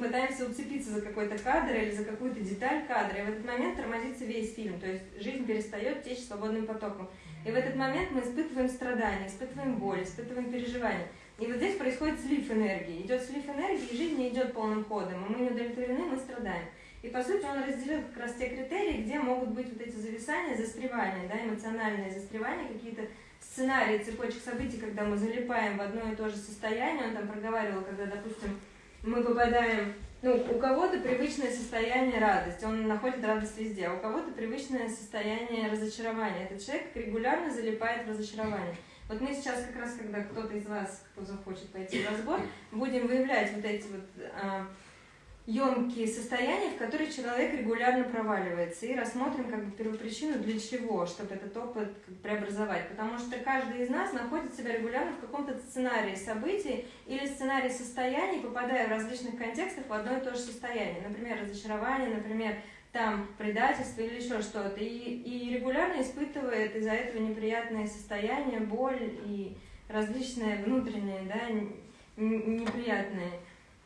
пытаемся уцепиться за какой-то кадр или за какую-то деталь кадра, и в этот момент тормозится весь фильм, то есть жизнь перестает течь свободным потоком. И в этот момент мы испытываем страдания, испытываем боль, испытываем переживания. И вот здесь происходит слив энергии. Идет слив энергии, и жизнь не идет полным ходом. И мы не удовлетворены, мы страдаем. И по сути он разделил как раз те критерии, где могут быть вот эти зависания, застревания, да, эмоциональные застревания, какие-то сценарии, цепочек событий, когда мы залипаем в одно и то же состояние. Он там проговаривал, когда, допустим, мы попадаем, ну, у кого-то привычное состояние радости, он находит радость везде, а у кого-то привычное состояние разочарования. Этот человек регулярно залипает в разочарование. Вот мы сейчас как раз, когда кто-то из вас, кто захочет пойти в разбор, будем выявлять вот эти вот а, емкие состояния, в которые человек регулярно проваливается, и рассмотрим как бы первопричину для чего, чтобы этот опыт преобразовать. Потому что каждый из нас находит себя регулярно в каком-то сценарии событий или сценарии состояний, попадая в различных контекстах в одно и то же состояние. Например, разочарование, например, там предательство или еще что-то. И, и регулярно испытывает из-за этого неприятные состояния, боль и различные внутренние, да, неприятные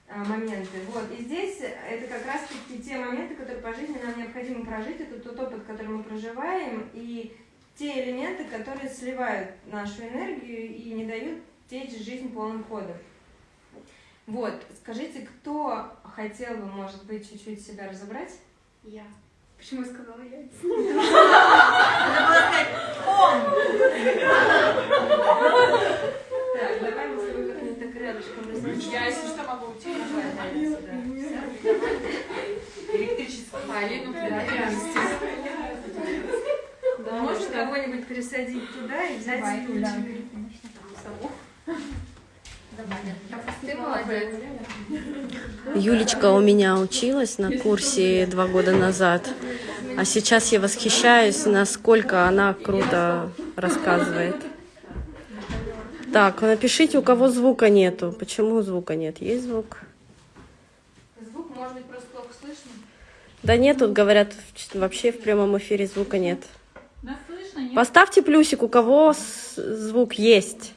моменты. Вот. И здесь это как раз-таки те моменты, которые по жизни нам необходимо прожить, это тот опыт, который мы проживаем, и те элементы, которые сливают нашу энергию и не дают течь жизнь полным ходом. Вот, скажите, кто хотел бы, может быть, чуть-чуть себя разобрать? Я. Почему я сказала я? Так, давай мы с тобой как-нибудь так рядышком Я, если что, могу уйти. Электричество. А, Лину Да, можешь кого-нибудь пересадить туда и взять стульчик? Юлечка у меня училась на курсе два года назад, а сейчас я восхищаюсь, насколько она круто рассказывает. Так, напишите, у кого звука нету. Почему звука нет? Есть звук? Звук, может быть, просто плохо слышно? Да нет, тут говорят, вообще в прямом эфире звука нет. Нас слышно? Нет? Поставьте плюсик, у кого звук есть.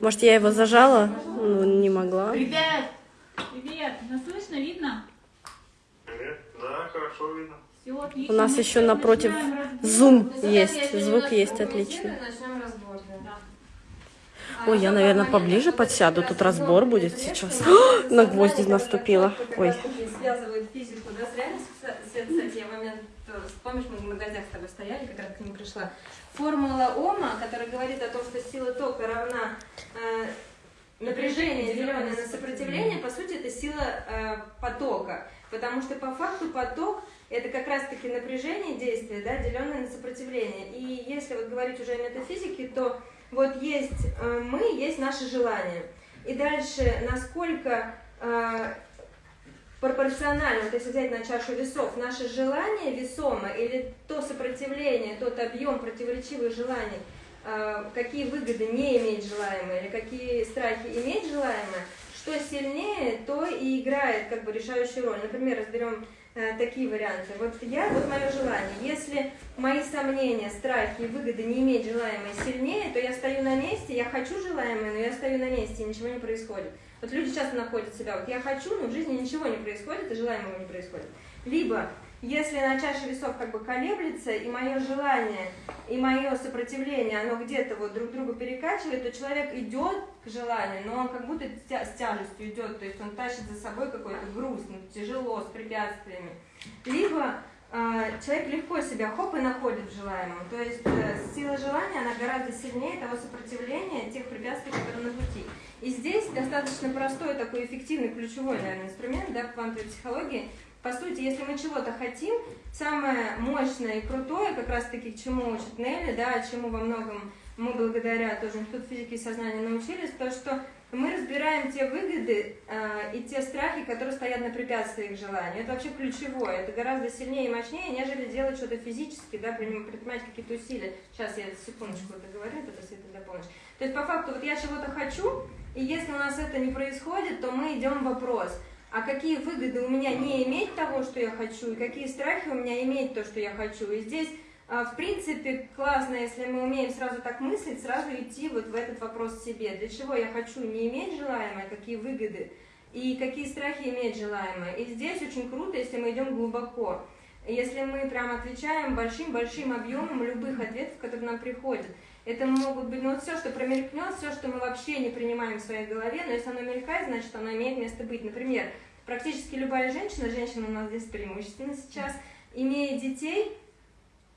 Может, я его зажала? Ну, не могла. Привет! Привет! Нас слышно? Видно? Привет. Да, хорошо видно. Все отлично. У нас Мы еще напротив. Зум есть, звук есть отлично. Начнем да. Ой, я, наверное, поближе подсяду, тут разбор будет сейчас. На гвозди наступила. Ой. Помнишь, мы в гостях с тобой стояли, как к ним пришла. Формула Ома, которая говорит о том, что сила тока равна э, напряжение, деленное на сопротивление, по сути, это сила э, потока. Потому что по факту поток это как раз-таки напряжение действия, да, деленное на сопротивление. И если вот говорить уже о метафизике, то вот есть э, мы, есть наши желания. И дальше, насколько э, пропорционально, вот если взять на чашу весов, наше желание весомо или то сопротивление, тот объем противоречивых желаний, э, какие выгоды не иметь желаемое или какие страхи иметь желаемое, что сильнее, то и играет как бы решающую роль. Например, разберем э, такие варианты. Вот я, вот мое желание. Если мои сомнения, страхи и выгоды не иметь желаемое сильнее, то я стою на месте, я хочу желаемое, но я стою на месте, и ничего не происходит. Вот люди часто находят себя, вот я хочу, но в жизни ничего не происходит, и желаемого не происходит. Либо, если на чаше весов как бы колеблется, и мое желание, и мое сопротивление, оно где-то вот друг друга перекачивает, то человек идет к желанию, но он как будто с тяжестью идет, то есть он тащит за собой какой-то груз, ну, тяжело, с препятствиями. Либо э, человек легко себя хоп и находит в желаемом. То есть э, сила желания, она гораздо сильнее того сопротивления, тех препятствий, которые на пути. И здесь достаточно простой такой эффективный ключевой, наверное, инструмент да, в квантовой психологии. По сути, если мы чего-то хотим, самое мощное и крутое, как раз-таки чему учит Нелли, да, чему во многом мы благодаря тоже Институту физики и сознания научились, то, что мы разбираем те выгоды э, и те страхи, которые стоят на препятствии к желанию. Это вообще ключевое, это гораздо сильнее и мощнее, нежели делать что-то физически, да, приним- предпринимать какие-то усилия. Сейчас я секундочку это говорю, это Света дополнишь. То есть по факту вот я чего-то хочу, и если у нас это не происходит, то мы идем в вопрос, а какие выгоды у меня не иметь того, что я хочу, и какие страхи у меня иметь то, что я хочу. И здесь, а, в принципе, классно, если мы умеем сразу так мыслить, сразу идти вот в этот вопрос себе. Для чего я хочу не иметь желаемое, какие выгоды и какие страхи имеет желаемое. И здесь очень круто, если мы идем глубоко. Если мы прям отвечаем большим-большим объемом любых ответов, которые нам приходят. Это могут быть, ну вот все, что промелькнет, все, что мы вообще не принимаем в своей голове, но если оно мелькает, значит оно имеет место быть. Например, практически любая женщина, женщина у нас здесь преимущественно сейчас, имея детей,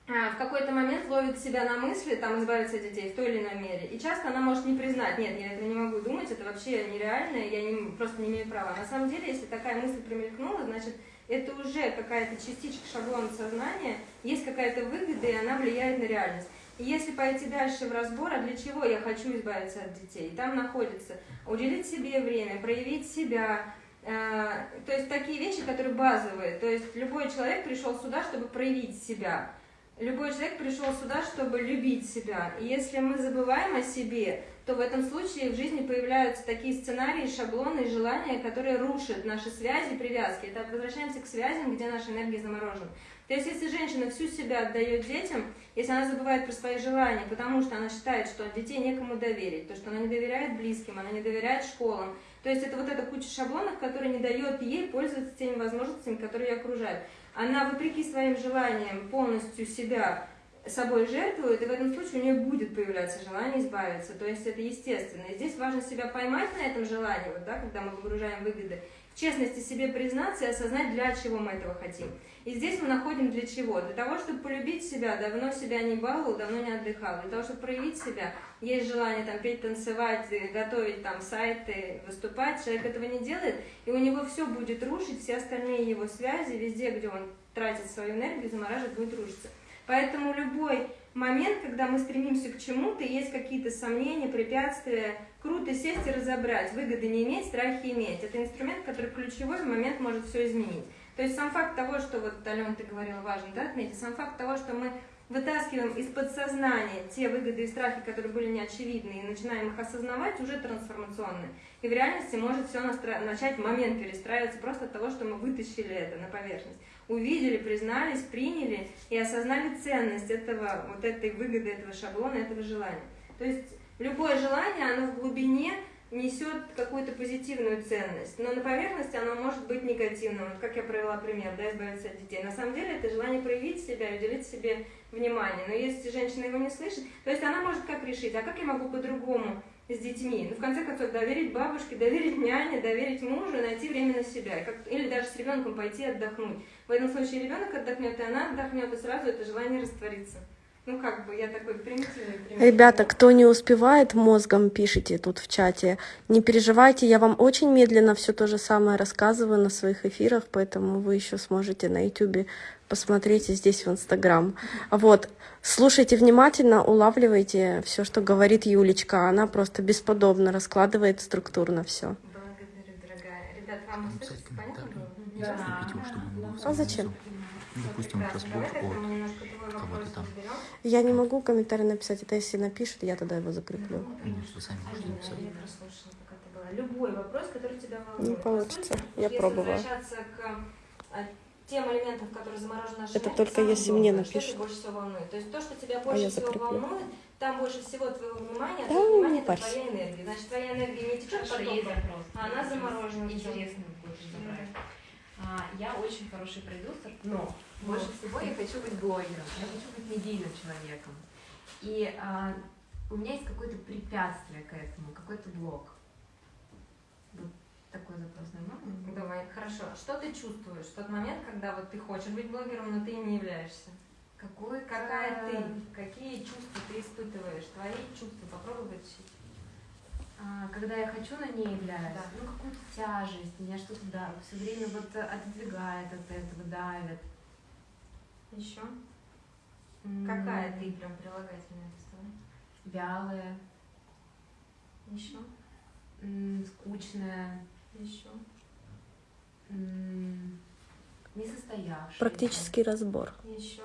а, в какой-то момент ловит себя на мысли, там, избавиться от детей в той или иной мере. И часто она может не признать, нет, я этого не могу думать, это вообще нереально, я не, просто не имею права. На самом деле, если такая мысль промелькнула, значит, это уже какая-то частичка шаблона сознания, есть какая-то выгода, и она влияет на реальность. Если пойти дальше в разбор, а для чего я хочу избавиться от детей, там находится уделить себе время, проявить себя, э, то есть такие вещи, которые базовые. То есть любой человек пришел сюда, чтобы проявить себя. Любой человек пришел сюда, чтобы любить себя. И если мы забываем о себе, то в этом случае в жизни появляются такие сценарии, шаблоны, желания, которые рушат наши связи, привязки. Это возвращаемся к связям, где наша энергия заморожена. То есть, если женщина всю себя отдает детям, если она забывает про свои желания, потому что она считает, что детей некому доверить, то, что она не доверяет близким, она не доверяет школам, то есть это вот эта куча шаблонов, которая не дает ей пользоваться теми возможностями, которые ее окружают она вопреки своим желаниям полностью себя собой жертвует, и в этом случае у нее будет появляться желание избавиться. То есть это естественно. И здесь важно себя поймать на этом желании, вот, да, когда мы выгружаем выгоды, честности себе признаться и осознать, для чего мы этого хотим. И здесь мы находим для чего? Для того, чтобы полюбить себя, давно себя не баловал, давно не отдыхал. Для того, чтобы проявить себя, есть желание там петь, танцевать, готовить там сайты, выступать. Человек этого не делает, и у него все будет рушить, все остальные его связи, везде, где он тратит свою энергию, замораживает, будет рушиться. Поэтому любой момент, когда мы стремимся к чему-то, есть какие-то сомнения, препятствия, круто сесть и разобрать, выгоды не иметь, страхи иметь. Это инструмент, который ключевой в момент может все изменить. То есть сам факт того, что вот, Алена, ты говорила, важно, да, отметить, сам факт того, что мы вытаскиваем из подсознания те выгоды и страхи, которые были неочевидны, и начинаем их осознавать, уже трансформационно. И в реальности может все настра... начать момент перестраиваться просто от того, что мы вытащили это на поверхность. Увидели, признались, приняли и осознали ценность этого, вот этой выгоды, этого шаблона, этого желания. То есть любое желание, оно в глубине несет какую-то позитивную ценность, но на поверхности оно может быть негативным. Вот как я провела пример, да, избавиться от детей. На самом деле это желание проявить себя и уделить себе внимание. Но если женщина его не слышит, то есть она может как решить, а как я могу по-другому с детьми? Ну, в конце концов, доверить бабушке, доверить няне, доверить мужу, найти время на себя. Как, или даже с ребенком пойти отдохнуть. В этом случае ребенок отдохнет, и она отдохнет, и сразу это желание растворится. Ну, как бы, я такой примитивный пример. Ребята, кто не успевает, мозгом пишите тут в чате. Не переживайте, я вам очень медленно все то же самое рассказываю на своих эфирах, поэтому вы еще сможете на YouTube посмотреть и здесь в Инстаграм. Вот, слушайте внимательно, улавливайте все, что говорит Юлечка. Она просто бесподобно раскладывает структурно все. Благодарю, дорогая. Ребят, вам услышать понятно было? Да. А зачем? Ну, допустим, Давай тогда от кого-то там. Я не могу комментарий написать, это если напишет, я тогда его закреплю. Нет, вы сами можете написать. Любой вопрос, который тебя волнует. Не получится. По Я если пробовала. возвращаться к а, тем элементам, которые заморожены нашей Это энергией, только если мне Что напишут. тебя больше всего волнует? То есть то, что тебя А больше я всего закреплю. волнует, там больше всего твоего внимания, а Да, твое внимание это твоя энергия. Значит, твоя энергия не течет запрос. а она заморожена. Интересный хочешь забрать. А, я очень хороший продюсер, но больше всего я хочу быть блогером, я хочу быть медийным человеком. И а, у меня есть какое-то препятствие к этому, какой-то блок. Такой запрос нормально? Давай, хорошо. Что ты чувствуешь в тот момент, когда вот ты хочешь быть блогером, но ты не являешься? Какой Какая ты? Какие чувства ты испытываешь? Твои чувства попробуй вытащить. А, когда я хочу, но не являюсь, Да. ну какую-то тяжесть, меня что-то да, все время вот отодвигает от этого, давит. Еще? М, Какая ты прям прилагательная представляешь? Вялая, Еще? м, скучная, Еще? Практический разбор. Еще?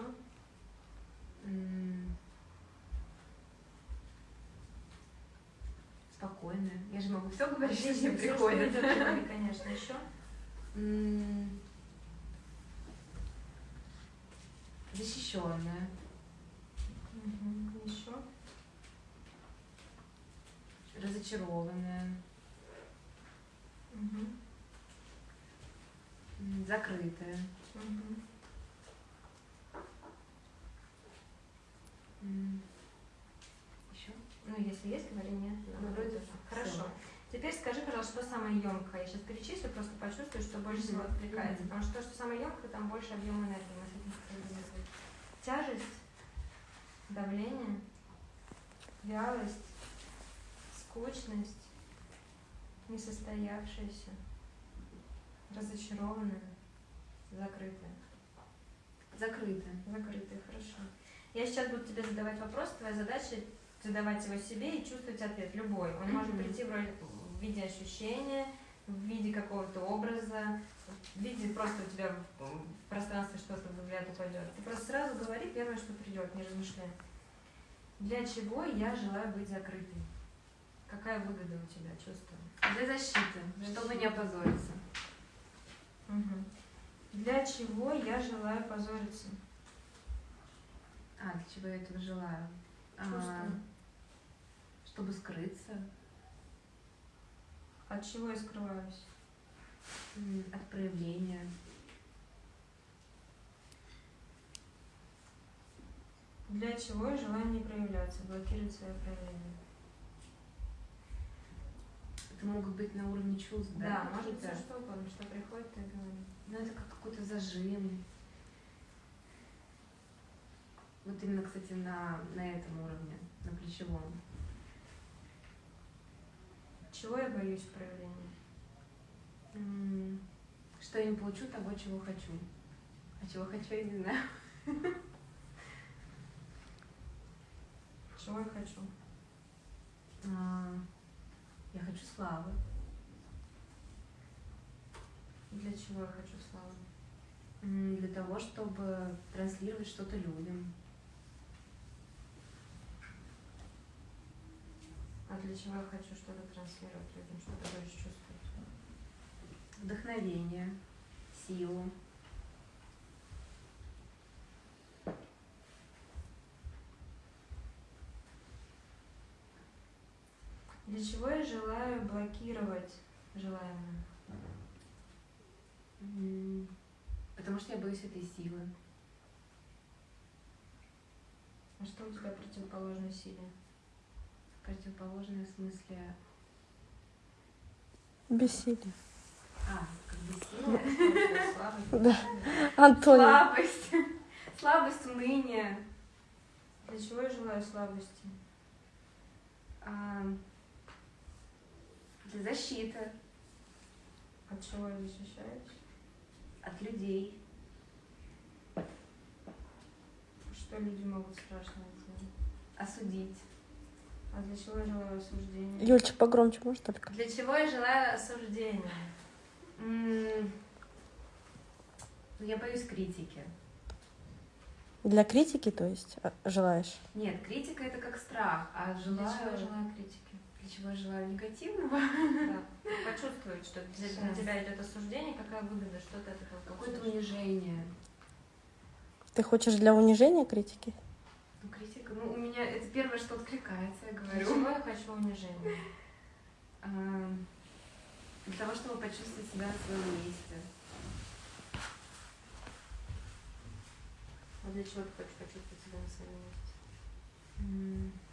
Спокойная. Я же могу все говорить, что мне приходит. конечно. Еще? Защищенная. Еще? Разочарованная. Закрытая. Мгм. Еще? Ну, если есть, говори нет. Ну, вроде. Хорошо. Теперь скажи, пожалуйста, что самое емкое. Я сейчас перечислю, просто почувствую, что больше всего. Мгм. Потому что то, что самое емкое, там больше объема энергии. Мы с этим. Тяжесть, давление, вялость, скучность, несостоявшаяся, разочарованная, закрытая. Закрытая. Закрытые, хорошо. Я сейчас буду тебе задавать вопрос, твоя задача задавать его себе и чувствовать ответ любой. Он может прийти в, роли- в виде ощущения, в виде какого-то образа, в виде просто у тебя в в пространстве что-то взгляд упадет. Ты просто сразу говори первое, что придет, не размышляй. Для чего я желаю быть закрытой? Какая выгода у тебя, чувствую? Для защиты, чтобы не опозориться. Мгм. Для чего я желаю позориться? А, для чего я этого желаю? А, чтобы скрыться От чего я скрываюсь? от проявления. Для чего я желаю не проявляться, блокировать свое проявление? Это могут быть на уровне чувств, да? Да, может все что угодно, что приходит, ты говори. Ну, это как какой-то зажим. Вот именно, кстати, на, на этом уровне, на плечевом. Чего я боюсь в проявлении? М, Что я не получу того, чего хочу. А чего хочу, я не знаю. Чего я хочу? А, Я хочу славы. Для чего я хочу славы? Для того, чтобы транслировать что-то людям. А для чего я хочу что-то транслировать людям, что ты будешь чувствовать? Вдохновение, силу. Для чего я желаю блокировать желаемое? Потому что я боюсь этой силы. А что у тебя противоположной силе? Противоположное в смысле... Бессилие. А, как бы сила. Слабость? Да. Антоний. Слабость. Слабость, уныние. Для чего я желаю слабости? А, Для защиты От чего я защищаюсь? от людей. Что люди могут страшного делать? Осудить. А для чего я желаю осуждения? Юльчик, погромче, может только? Для чего я желаю осуждения? М, Я боюсь критики. Для критики, то есть, а, желаешь? Нет, критика это как страх, а Для чего я желаю... желаю критики? Для чего я желаю негативного? Да. Почувствовать, что для, Сейчас. тебя идет осуждение, какая выгода, что ты от этого Какое-то унижение. Ты хочешь для унижения критики? Ну, критика, ну, у меня это первое, что откликается, я говорю. чего я хочу унижения? А, Для того, чтобы почувствовать себя на своем месте. А для чего ты хочешь почувствовать себя на своем месте?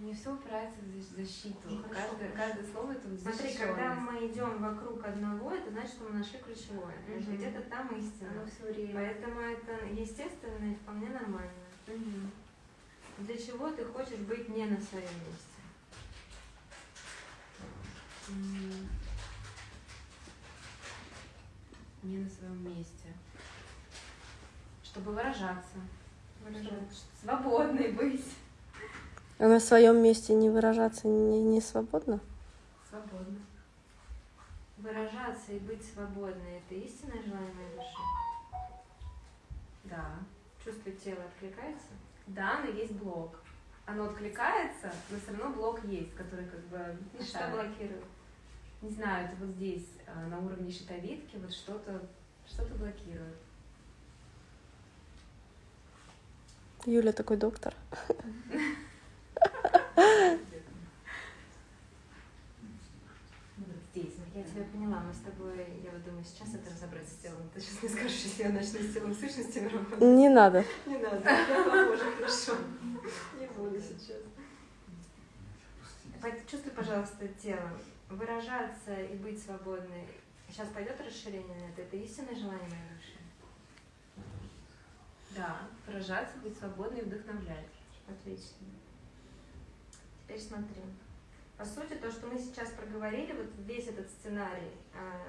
М. Мне все упирается в защ- защиту. Ну, каждое, каждое слово это Смотри, когда мы идем вокруг одного, это значит, что мы нашли ключевое. Мгм. где-то там истина. Оно все время. Поэтому это естественно и вполне нормально. Мгм. Для чего ты хочешь быть не на своем месте? Не на своем месте. Чтобы выражаться. Выражаться. Чтобы свободной быть. А на своем месте не выражаться не, не свободно? Свободно. Выражаться и быть свободной – это истинное желание моей души. Да. Чувство тела откликается? Да, но есть блок. Оно откликается, но все равно блок есть, который как бы И что мешает. блокирует? Не знаю, это вот здесь, а, на уровне щитовидки, вот что-то что-то блокирует. Юля такой доктор. На я тебя поняла. Мы с тобой, я вот думаю, сейчас это разобрать с телом. Ты сейчас не скажешь, если я начну с телом сущностями работать. Не надо. Не надо. Да, Боже, хорошо. Не буду сейчас. Почувствуй, пожалуйста, телом. Выражаться и быть свободной. Сейчас пойдет расширение на это? Это истинное желание моей души? Да, выражаться, быть свободной и вдохновлять. Отлично. Теперь смотри. По сути, то, что мы сейчас проговорили, вот весь этот сценарий а,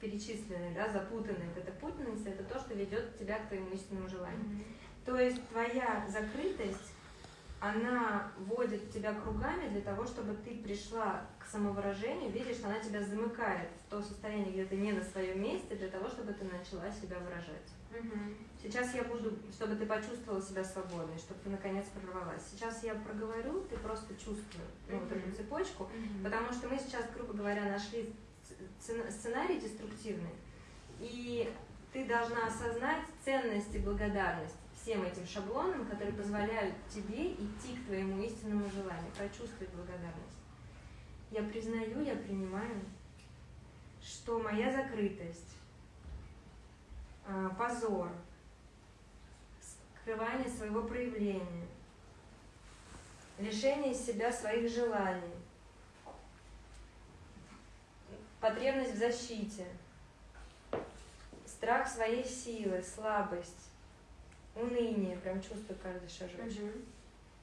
перечисленный, да, запутанный, вот эта путанность, это то, что ведет тебя к твоему истинному желанию. То есть твоя закрытость, она водит тебя кругами для того, чтобы ты пришла к самовыражению, видишь, что она тебя замыкает в то состояние, где ты не на своем месте, для того, чтобы ты начала себя выражать. Сейчас я буду, чтобы ты почувствовала себя свободной, чтобы ты наконец прорвалась. Сейчас я проговорю, ты просто чувствуй ну, вот эту цепочку, потому что мы сейчас, грубо говоря, нашли сценарий деструктивный, и ты должна осознать ценность и благодарность всем этим шаблонам, которые позволяют тебе идти к твоему истинному желанию, прочувствовать благодарность. Я признаю, я принимаю, что моя закрытость, позор, скрывание своего проявления, лишение себя своих желаний, потребность в защите, страх своей силы, слабость, уныние, прям чувствую каждый шажочек,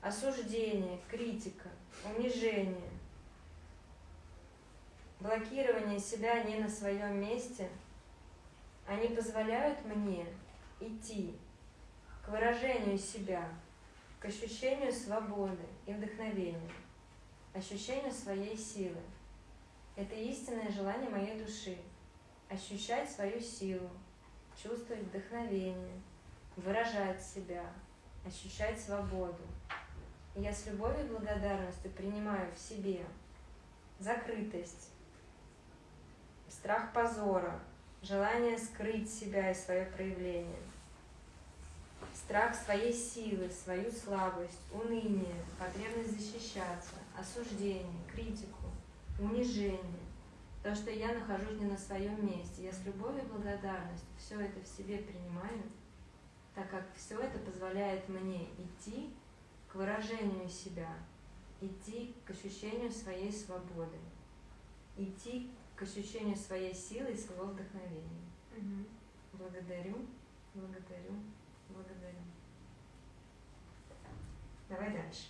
осуждение, критика, унижение, блокирование себя не на своем месте, они позволяют мне идти к выражению себя, к ощущению свободы и вдохновения, ощущению своей силы. Это истинное желание моей души – ощущать свою силу, чувствовать вдохновение, выражать себя, ощущать свободу. И я с любовью и благодарностью принимаю в себе закрытость, страх позора, желание скрыть себя и свое проявление, страх своей силы, свою слабость, уныние, потребность защищаться, осуждение, критику, унижение, то, что я нахожусь не на своем месте. Я с любовью и благодарностью все это в себе принимаю, так как все это позволяет мне идти к выражению себя, идти к ощущению своей свободы, идти к ощущению своей силы и своего вдохновения. Благодарю, благодарю, благодарю. Давай дальше.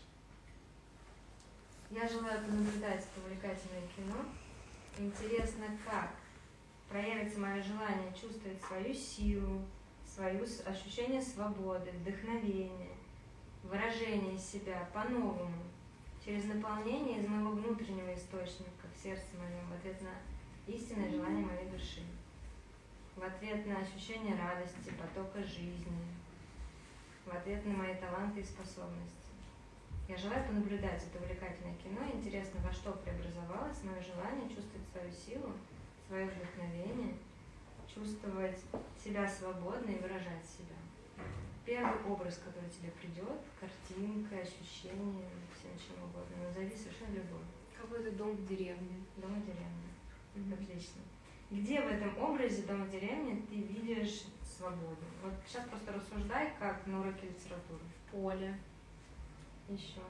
Я желаю понаблюдать это увлекательное кино. Интересно, как проявится мое желание чувствовать свою силу, свое ощущение свободы, вдохновения, выражение себя по-новому, через наполнение из моего внутреннего источника в сердце моем, в ответ на истинное желание моей души, в ответ на ощущение радости, потока жизни, в ответ на мои таланты и способности. Я желаю понаблюдать это увлекательное кино. Интересно, во что преобразовалось мое желание чувствовать свою силу, свое вдохновение, чувствовать себя свободно и выражать себя. Первый образ, который тебе придет, картинка, ощущение, всем чем угодно. Назови совершенно любой. Какой-то дом в деревне. Дом в деревне. Отлично. Где в этом образе дома в деревне ты видишь свободу? Вот сейчас просто рассуждай, как на уроке литературы. Поле. Еще.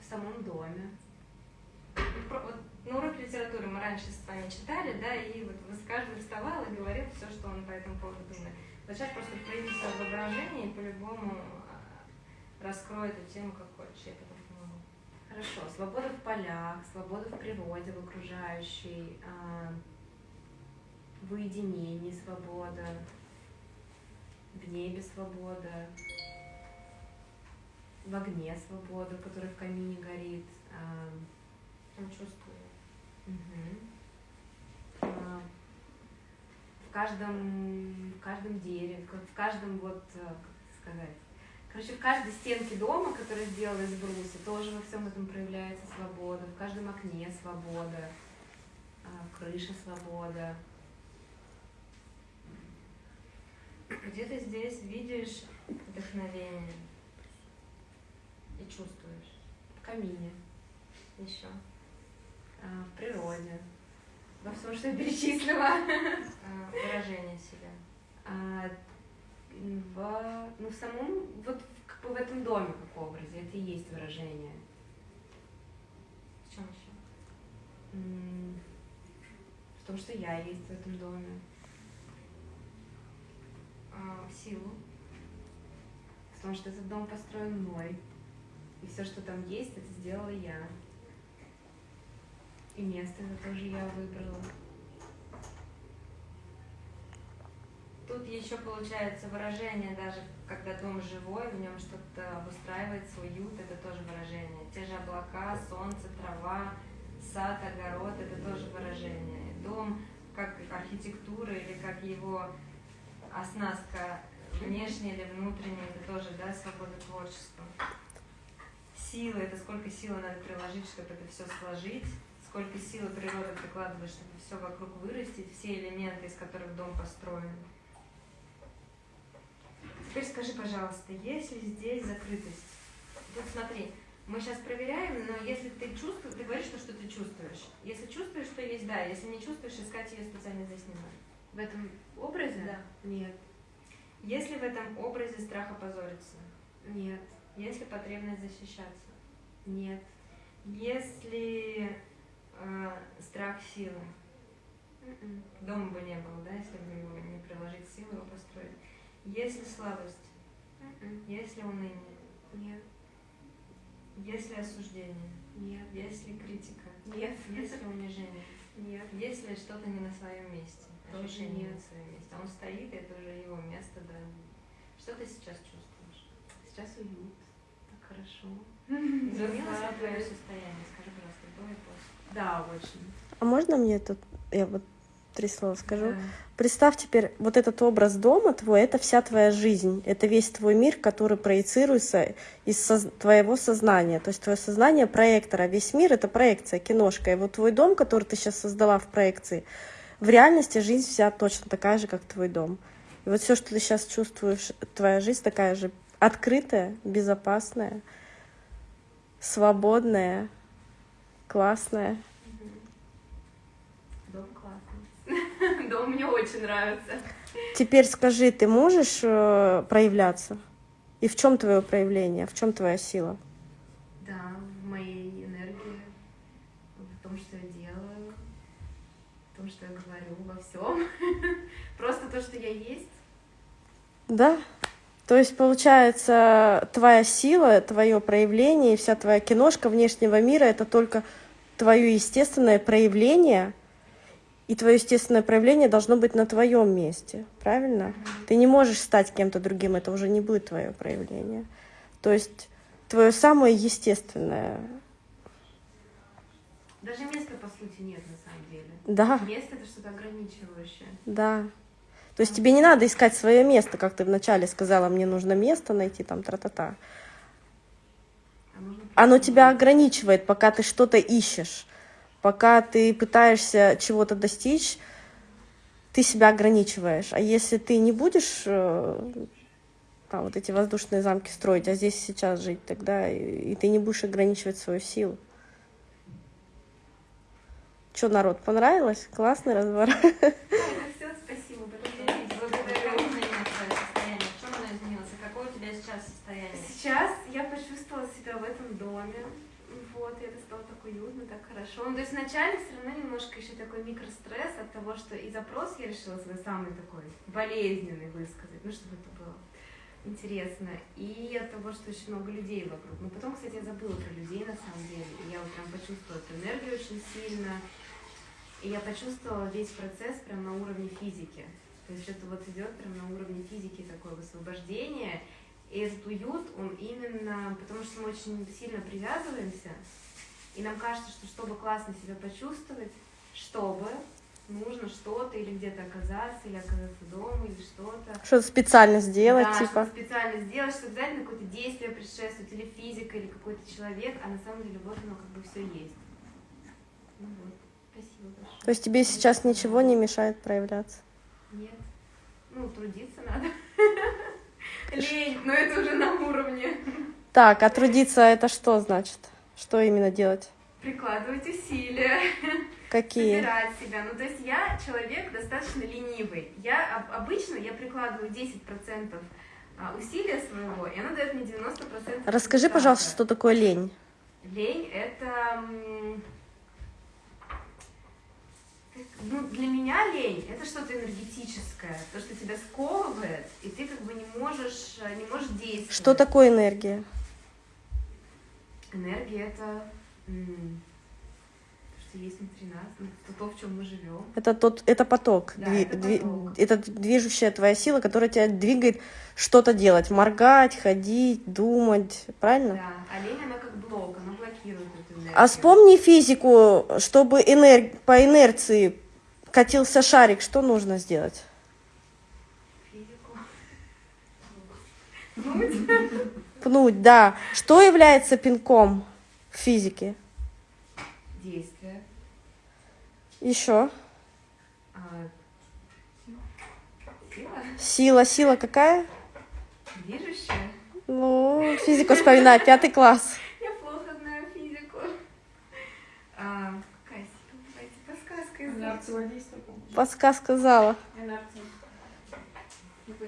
В самом доме. Про- вот на уроке литературы мы раньше с вами читали, да, и вот каждый вставал и говорил все, что он по этому поводу думает. Вот сейчас просто прояви свое воображение и по-любому раскрой эту тему как хочешь, я потом помогу. Хорошо. Свобода в полях, свобода в природе, в окружающей, а, в уединении свобода, в небе свобода, в огне свобода, который в камине горит. а, Прям чувствую. А, В каждом, в каждом дереве, в каждом вот, как сказать, короче, в каждой стенке дома, которая сделана из бруса, тоже во всем этом проявляется свобода, в каждом окне свобода, а, в крыше свобода. Где ты здесь видишь вдохновение и чувствуешь? В камине. Еще. А, в природе. Во всем, что я перечислила. А, Выражение себя. А, в, ну, в самом, вот в- как бы в этом доме, как образе, это и есть выражение. В чем еще? В том, что я есть в этом доме. А, Силу. В том, что этот дом построен мной. И все, что там есть, это сделала я. И место это тоже я выбрала. Тут еще получается выражение, даже когда дом живой, в нем что-то обустраивается, уют, это тоже выражение. Те же облака, солнце, трава, сад, огород, это тоже выражение. Дом как архитектура или как его оснастка внешняя или внутренняя, это тоже, да, свобода творчества. Сила, это сколько силы надо приложить, чтобы это все сложить, сколько силы природа прикладывает, чтобы все вокруг вырастить, все элементы, из которых дом построен. Теперь скажи, пожалуйста, есть ли здесь закрытость? Вот смотри, мы сейчас проверяем, но если ты чувствуешь, ты говоришь, что, что ты чувствуешь. Если чувствуешь, что есть, да. Если не чувствуешь, искать ее специально здесь не надо. В этом образе? Да. Нет. Есть ли в этом образе страх опозориться? Нет. Есть ли потребность защищаться? Нет. Есть ли э, страх силы? М-м. Дома бы не было, да, если бы не приложить силы, его построить. Есть ли слабость? М-м. Есть ли уныние? Нет. Есть ли осуждение? Нет. Есть ли критика? Нет. Есть ли унижение? Нет. Есть ли что-то не на своем месте? Тоже Ощущение не нет. на своем месте. А он стоит, и это уже его место, да. Что ты сейчас чувствуешь? Сейчас уют. Так хорошо. Изменилось ли твое состояние? Скажи, пожалуйста, до и после. Да, очень. А можно мне тут, я вот три слова скажу? Да. Представь теперь, вот этот образ дома твой, это вся твоя жизнь, это весь твой мир, который проецируется из соз- твоего сознания. То есть твое сознание проектор, а весь мир — это проекция, киношка. И вот твой дом, который ты сейчас создала в проекции, в реальности жизнь вся точно такая же, как твой дом. И вот все, что ты сейчас чувствуешь, твоя жизнь такая же открытая, безопасная, свободная, классная. Дом классный. Дом мне очень нравится. Теперь скажи, ты можешь э, проявляться? И в чем твое проявление? В чем твоя сила? Да, в моей энергии, в том, что я делаю, в том, что я говорю, во всем. Просто то, что я есть. Да. То есть, получается, твоя сила, твое проявление и вся твоя киношка внешнего мира это только твое естественное проявление, и твое естественное проявление должно быть на твоем месте, правильно? Ты не можешь стать кем-то другим, это уже не будет твое проявление. То есть твое самое естественное. Даже места, по сути, нет на самом деле. Да, Место это что-то ограничивающее. да. То есть тебе не надо искать свое место, как ты вначале сказала, мне нужно место найти, там, тра-та-та. А Оно тебя ограничивает, пока ты что-то ищешь, пока ты пытаешься чего-то достичь, ты себя ограничиваешь. А если ты не будешь э, там, вот эти воздушные замки строить, а здесь сейчас жить, тогда и, и ты не будешь ограничивать свою силу. Что, народ, понравилось? Классный разговор. Состояние? Сейчас я почувствовала себя в этом доме. Вот, и это стало так уютно, так хорошо. Ну, то есть вначале все равно немножко еще такой микростресс от того, что и запрос я решила свой самый такой болезненный высказать, ну, чтобы это было интересно. И от того, что очень много людей вокруг. Но потом, кстати, я забыла про людей на самом деле. И я вот прям почувствовала эту энергию очень сильно. И я почувствовала весь процесс прям на уровне физики. То есть это вот идет прям на уровне физики такое высвобождение. И этот уют, он именно, потому что мы очень сильно привязываемся, и нам кажется, что чтобы классно себя почувствовать, чтобы нужно что-то или где-то оказаться, или оказаться дома, или что-то. Что-то специально сделать, да, типа. что специально сделать, что обязательно какое-то действие предшествует, или физика, или какой-то человек, а на самом деле вот оно как бы все есть. Ну вот, спасибо большое. То есть тебе сейчас ничего не мешает проявляться. Нет. Ну, трудиться надо. Лень, но это уже на уровне. Так, а трудиться это что значит? Что именно делать? Прикладывать усилия, Какие? собирать себя. Ну, то есть я человек достаточно ленивый. Я об- обычно я прикладываю 10% а, усилия своего, и оно дает мне 90% Расскажи, результата. пожалуйста, что такое лень. Лень это... Ну, для меня лень это что-то энергетическое, то, что тебя сковывает, и ты как бы не можешь, э, не можешь действовать. Что такое энергия? Энергия это то, что есть внутри нас, ну, то, то, в чем мы живем. Это тот, это поток, Да, дви- это дви- поток. это движущая твоя сила, которая тебя двигает что-то делать, моргать, ходить, думать, правильно? Да, а лень она как блок, она блокирует. А вспомни физику, чтобы энер- по инерции катился шарик, что нужно сделать? Физику. Пнуть, да. Что является пинком в физике? Действие. Еще. А, сила. Сила, сила какая? Движущая. Ну, физику вспоминай, пятый класс. Я плохо знаю физику. А, какая подсказка из Инерция. Подсказка зала. Инерция.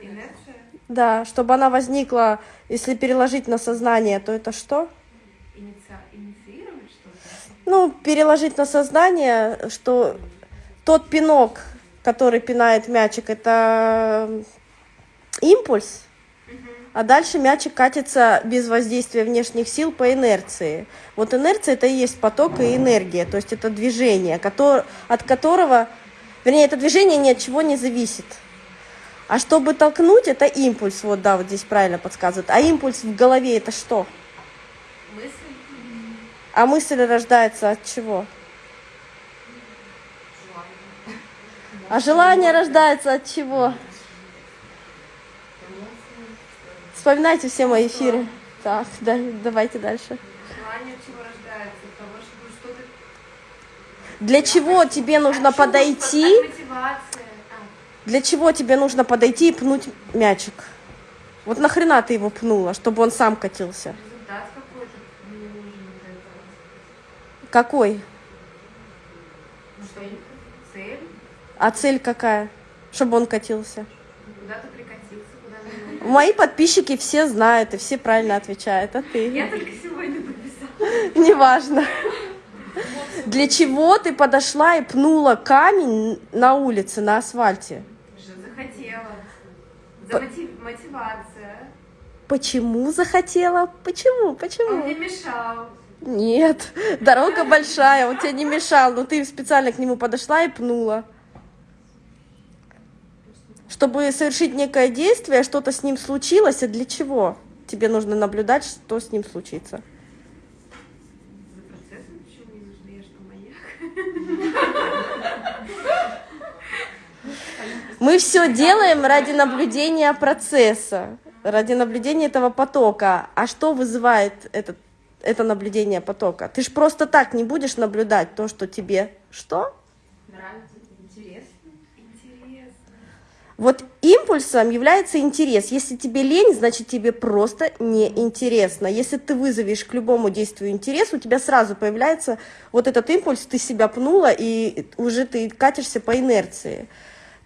Инерция. Да, чтобы она возникла, если переложить на сознание, то это что? Инициировать что-то. Ну, переложить на сознание, что тот пинок, который пинает мячик, это импульс, а дальше мячик катится без воздействия внешних сил по инерции. Вот инерция это и есть поток и энергия, то есть это движение, от которого, вернее, это движение ни от чего не зависит. А чтобы толкнуть, это импульс, вот да, вот здесь правильно подсказывают. А импульс в голове это что? Мысль. А мысль рождается от чего? А желание рождается от чего? Вспоминайте все мои эфиры. Так, да, давайте дальше. Желание чего рождается? Того, чтобы что-то... Для чего тебе нужно От подойти? А, Для чего тебе нужно подойти и пнуть мячик? Вот нахрена ты его пнула, чтобы он сам катился? результат какой-то мне нужен. Какой? Ну цель? А цель какая? Чтобы он катился. Куда-то прикатился, куда мне нужно. Мои подписчики все знают и все правильно отвечают, а ты? Я только сегодня подписала. Неважно. Для чего ты подошла и пнула камень на улице, на асфальте? Захотела. За мотив- мотивация. Почему захотела? Почему? Он Почему? мне мешал. Нет, дорога большая, он тебе не мешал, но ты специально к нему подошла и пнула. Чтобы совершить некое действие, что-то с ним случилось, а для чего? Тебе нужно наблюдать, что с ним случится. Мы все делаем ради наблюдения процесса, ради наблюдения этого потока. А что вызывает этот, это наблюдение потока? Ты ж просто так не будешь наблюдать то, что тебе что? Нравится. Вот импульсом является интерес. Если тебе лень, значит тебе просто неинтересно. Если ты вызовешь к любому действию интерес, у тебя сразу появляется вот этот импульс, ты себя пнула, и уже ты катишься по инерции.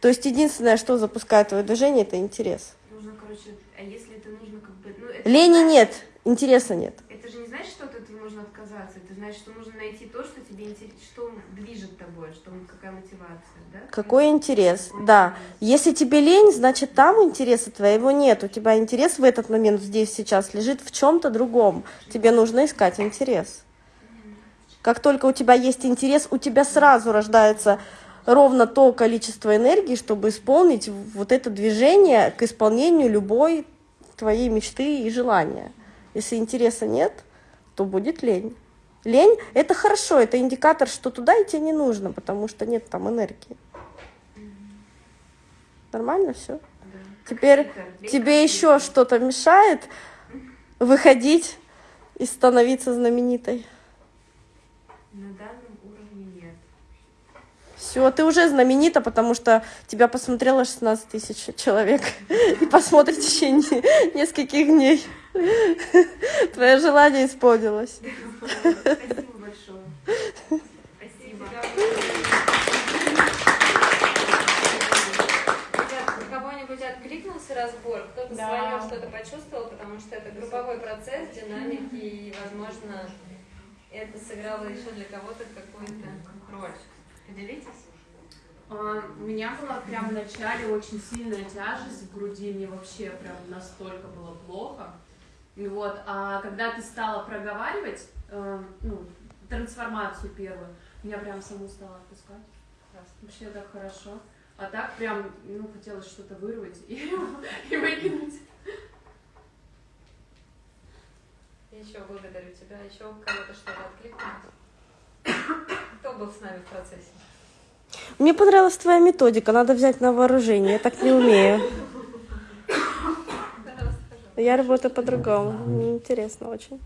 То есть единственное, что запускает твое движение, это интерес. Нужно, короче, а если это нужно как бы... Ну, это, Лени нет, интереса нет. Это же не значит, что от этого нужно отказаться. Это значит, что нужно найти то, что тебе интересно, что движет тобой, что какая мотивация, да? Какой интерес? Да. Если тебе лень, значит там интереса твоего нет. У тебя интерес в этот момент здесь сейчас лежит в чем-то другом. Тебе нужно искать интерес. Как только у тебя есть интерес, у тебя сразу рождается ровно то количество энергии, чтобы исполнить вот это движение к исполнению любой твоей мечты и желания. Если интереса нет, то будет лень. Лень – это хорошо, это индикатор, что туда идти не нужно, потому что нет там энергии. Нормально все? Да. Теперь. Лень тебе еще что-то мешает выходить и становиться знаменитой. На данном уровне нет. Все. Ты уже знаменита, потому что тебя посмотрело 16 тысяч человек и посмотрит в течение нескольких дней. Твое желание исполнилось. Спасибо большое. Спасибо. Ребят, у кого-нибудь откликнулся разбор, кто-то Да. свое что-то почувствовал, потому что это групповой процесс, динамики, и, возможно, это сыграло еще для кого-то какую-то роль. Поделитесь? А, У меня была прям в начале очень сильная тяжесть в груди, мне вообще прям настолько было плохо. Вот, а когда ты стала проговаривать, э, ну, трансформацию первую, меня прям саму стало отпускать. Вообще так хорошо. А так прям, ну, хотелось что-то вырвать и, и выкинуть. Еще благодарю тебя. Еще у кого-то что-то откликнулось? Кто был с нами в процессе? Мне понравилась твоя методика, надо взять на вооружение, я так не умею. Я работаю по-другому, интересно очень.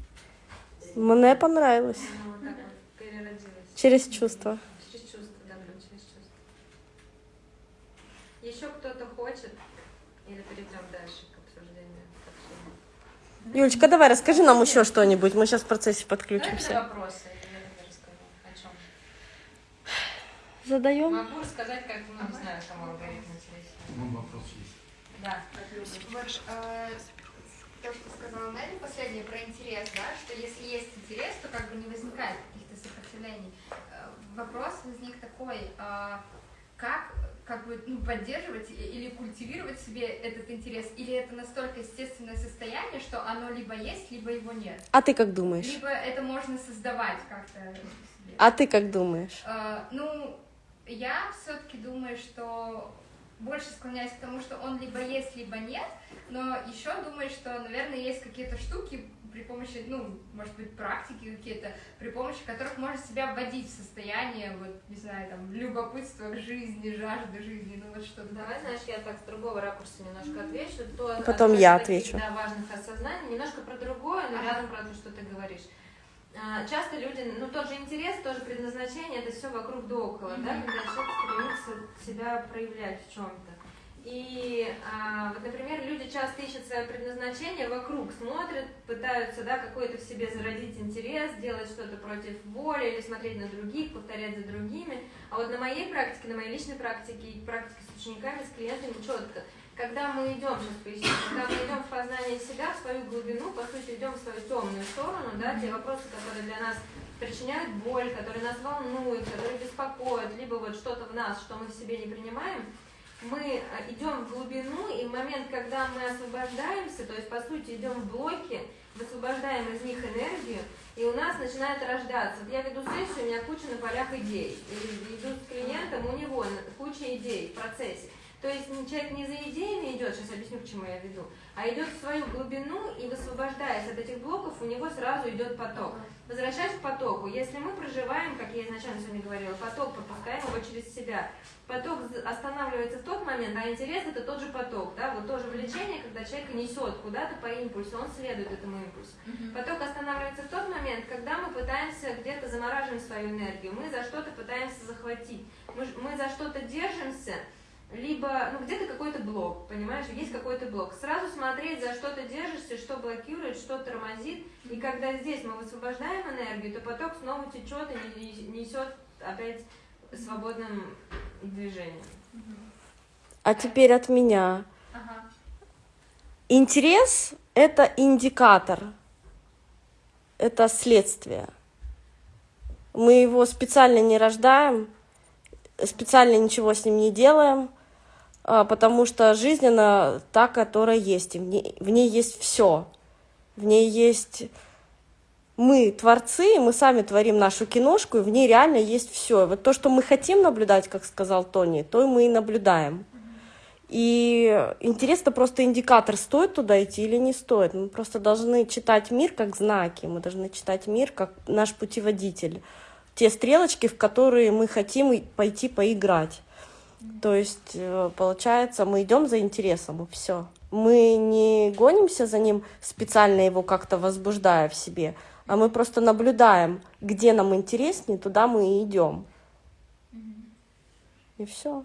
Мне понравилось. Ну, вот так вот переродилась. Через чувства. Через чувство, да, прям через чувство. Еще кто-то хочет? Или перейдем дальше к обсуждению? к? Юлечка, давай расскажи нам еще что-нибудь, мы сейчас в процессе подключимся. вопросы, или я тебе расскажу. О чем? Задаем? Могу рассказать, как, ну, не знаю, кому алгоритм интересен. Ну, вопрос есть. Да. Вот, э, то, что сказала Нелли последнее про интерес, да, что если есть интерес, то как бы не возникает каких-то сопротивлений. Э, Вопрос возник такой, а, как как бы ну, поддерживать или культивировать себе этот интерес, или это настолько естественное состояние, что оно либо есть, либо его нет, А ты как думаешь? либо это можно создавать как-то. А ты как думаешь? Э, ну, я все-таки думаю, что больше склоняюсь к тому, что он либо есть, либо нет, но еще думаю, что, наверное, есть какие-то штуки при помощи, ну, может быть, практики какие-то, при помощи которых можно себя вводить в состояние, вот, не знаю, там, любопытства к жизни, жажды жизни, ну, вот что-то. Давай, знаешь, я так с другого ракурса немножко отвечу. То, Потом я таких, отвечу. Да, важных осознаний. Немножко про другое, но рядом про то, что ты говоришь. А, Часто люди, ну тот же интерес, тоже предназначение, это все вокруг да около, да, когда человек стремится себя проявлять в чем-то. И а, вот, например, люди часто ищут свое предназначение вокруг, смотрят, пытаются, да, какой-то в себе зародить интерес, делать что-то против воли или смотреть на других, повторять за другими. А вот на моей практике, на моей личной практике и практике с учениками, с клиентами четко, когда мы идем, сейчас поясню, когда мы идем в познание себя, в свою глубину, по сути, идем в свою темную сторону, да, те вопросы, которые для нас причиняют боль, которые нас волнуют, которые беспокоят, либо вот что-то в нас, что мы в себе не принимаем, мы э, идем в глубину, и в момент, когда мы освобождаемся, то есть, по сути, идем в блоки, высвобождаем из них энергию, и у нас начинает рождаться. Я веду сессию, у меня куча на полях идей. И иду с клиентом, у него куча идей в процессе. То есть человек не за идеями идет, сейчас объясню, к чему я веду, а идет в свою глубину и высвобождаясь от этих блоков, у него сразу идет поток. Возвращаясь к потоку, если мы проживаем, как я изначально сегодня говорила, поток, пропускаем его через себя, поток останавливается в тот момент, а интерес это тот же поток, да, вот тоже влечение, когда человека несет куда-то по импульсу, он следует этому импульсу. Поток останавливается в тот момент, когда мы пытаемся где-то замораживать свою энергию, мы за что-то пытаемся захватить, мы, мы за что-то держимся, либо, ну, где-то какой-то блок, понимаешь, есть какой-то блок. Сразу смотреть, за что ты держишься, что блокирует, что тормозит, и когда здесь мы высвобождаем энергию, то поток снова течет и не- несет опять свободным движением. А теперь от меня. Ага. Интерес — это индикатор, это следствие. Мы его специально не рождаем, специально ничего с ним не делаем, потому что жизнь, она та, которая есть, и в ней, в ней есть все. В ней есть мы творцы, и мы сами творим нашу киношку, и в ней реально есть все. Вот то, что мы хотим наблюдать, как сказал Тони, то и мы и наблюдаем. И интересно просто индикатор, стоит туда идти или не стоит. Мы просто должны читать мир как знаки, мы должны читать мир как наш путеводитель. Те стрелочки, в которые мы хотим пойти поиграть. То есть, э, получается, мы идем за интересом, и все. Мы не гонимся за ним, специально его как-то возбуждая в себе, а мы просто наблюдаем, где нам интереснее, туда мы и идем. И все.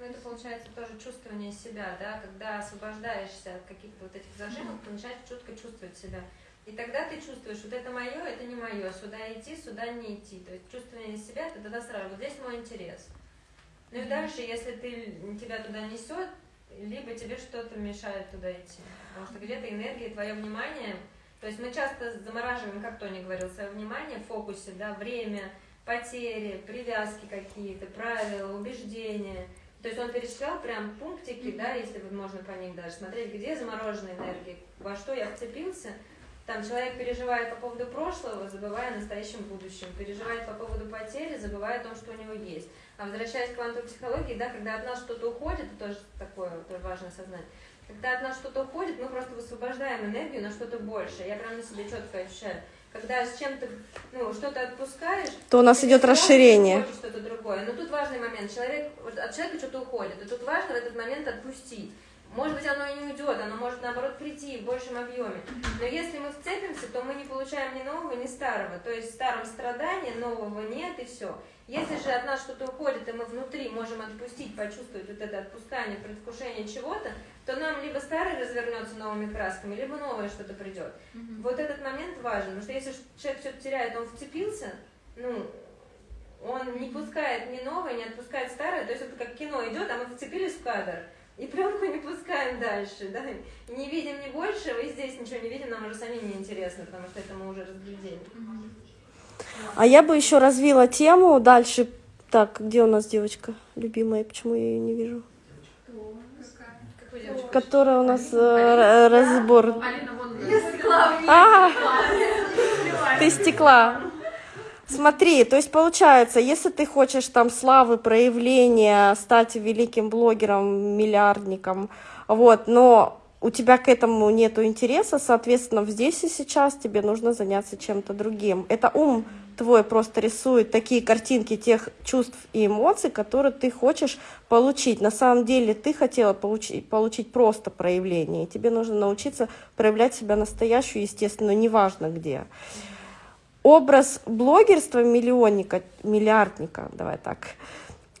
Ну, это получается тоже чувствование себя, да, когда освобождаешься от каких-то вот этих зажимов, ты начинаешь четко чувствовать себя. И тогда ты чувствуешь, вот это мое, это не мое, сюда идти, сюда не идти. То есть чувствование себя, ты тогда сразу, вот здесь мой интерес. Ну и дальше, если ты, тебя туда несет, либо тебе что-то мешает туда идти. Потому что где-то энергия, твое внимание, то есть мы часто замораживаем, как Тони говорил, свое внимание в фокусе, да, время, потери, привязки какие-то, правила, убеждения. То есть он перечислял прям пунктики, да, если вот можно по них даже смотреть, где замороженная энергия, во что я вцепился. Там человек переживает по поводу прошлого, забывая о настоящем будущем, переживает по поводу потери, забывая о том, что у него есть. А возвращаясь к квантовой психологии, да, когда от нас что-то уходит, это тоже такое тоже важно осознать, когда от нас что-то уходит, мы просто высвобождаем энергию на что-то большее. Я прям на себе четко ощущаю. Когда с чем-то, ну, что-то отпускаешь, То у нас идет расширение. что-то другое. Но тут важный момент. Человек, от человека что-то уходит, и тут важно в этот момент отпустить. Может быть, оно и не уйдет, оно может, наоборот, прийти в большем объеме. Но если мы вцепимся, то мы не получаем ни нового, ни старого. То есть в старом страдании нового нет, и все. Если же от нас что-то уходит, и мы внутри можем отпустить, почувствовать вот это отпускание, предвкушение чего-то, то нам либо старый развернется новыми красками, либо новое что-то придет. Вот этот момент важен, потому что если человек что-то теряет, он вцепился, ну, он не пускает ни новое, не отпускает старое, то есть это как кино идет, а мы вцепились в кадр, и пленку не пускаем дальше, да, не видим ни большего, и здесь ничего не видим, нам уже самим не интересно, потому что это мы уже разглядели. А я бы еще развила тему дальше. Так, где у нас девочка любимая? Почему я ее не вижу? Которая у нас э, разбор. А, ты стекла. Смотри, то есть получается, если ты хочешь там славы, проявления, стать великим блогером, миллиардником, вот, но у тебя к этому нету интереса, соответственно, здесь и сейчас тебе нужно заняться чем-то другим. Это ум твой просто рисует такие картинки тех чувств и эмоций, которые ты хочешь получить. На самом деле ты хотела получить, получить просто проявление, и тебе нужно научиться проявлять себя настоящую, естественно, неважно где. Образ блогерства миллионника, миллиардника, давай так,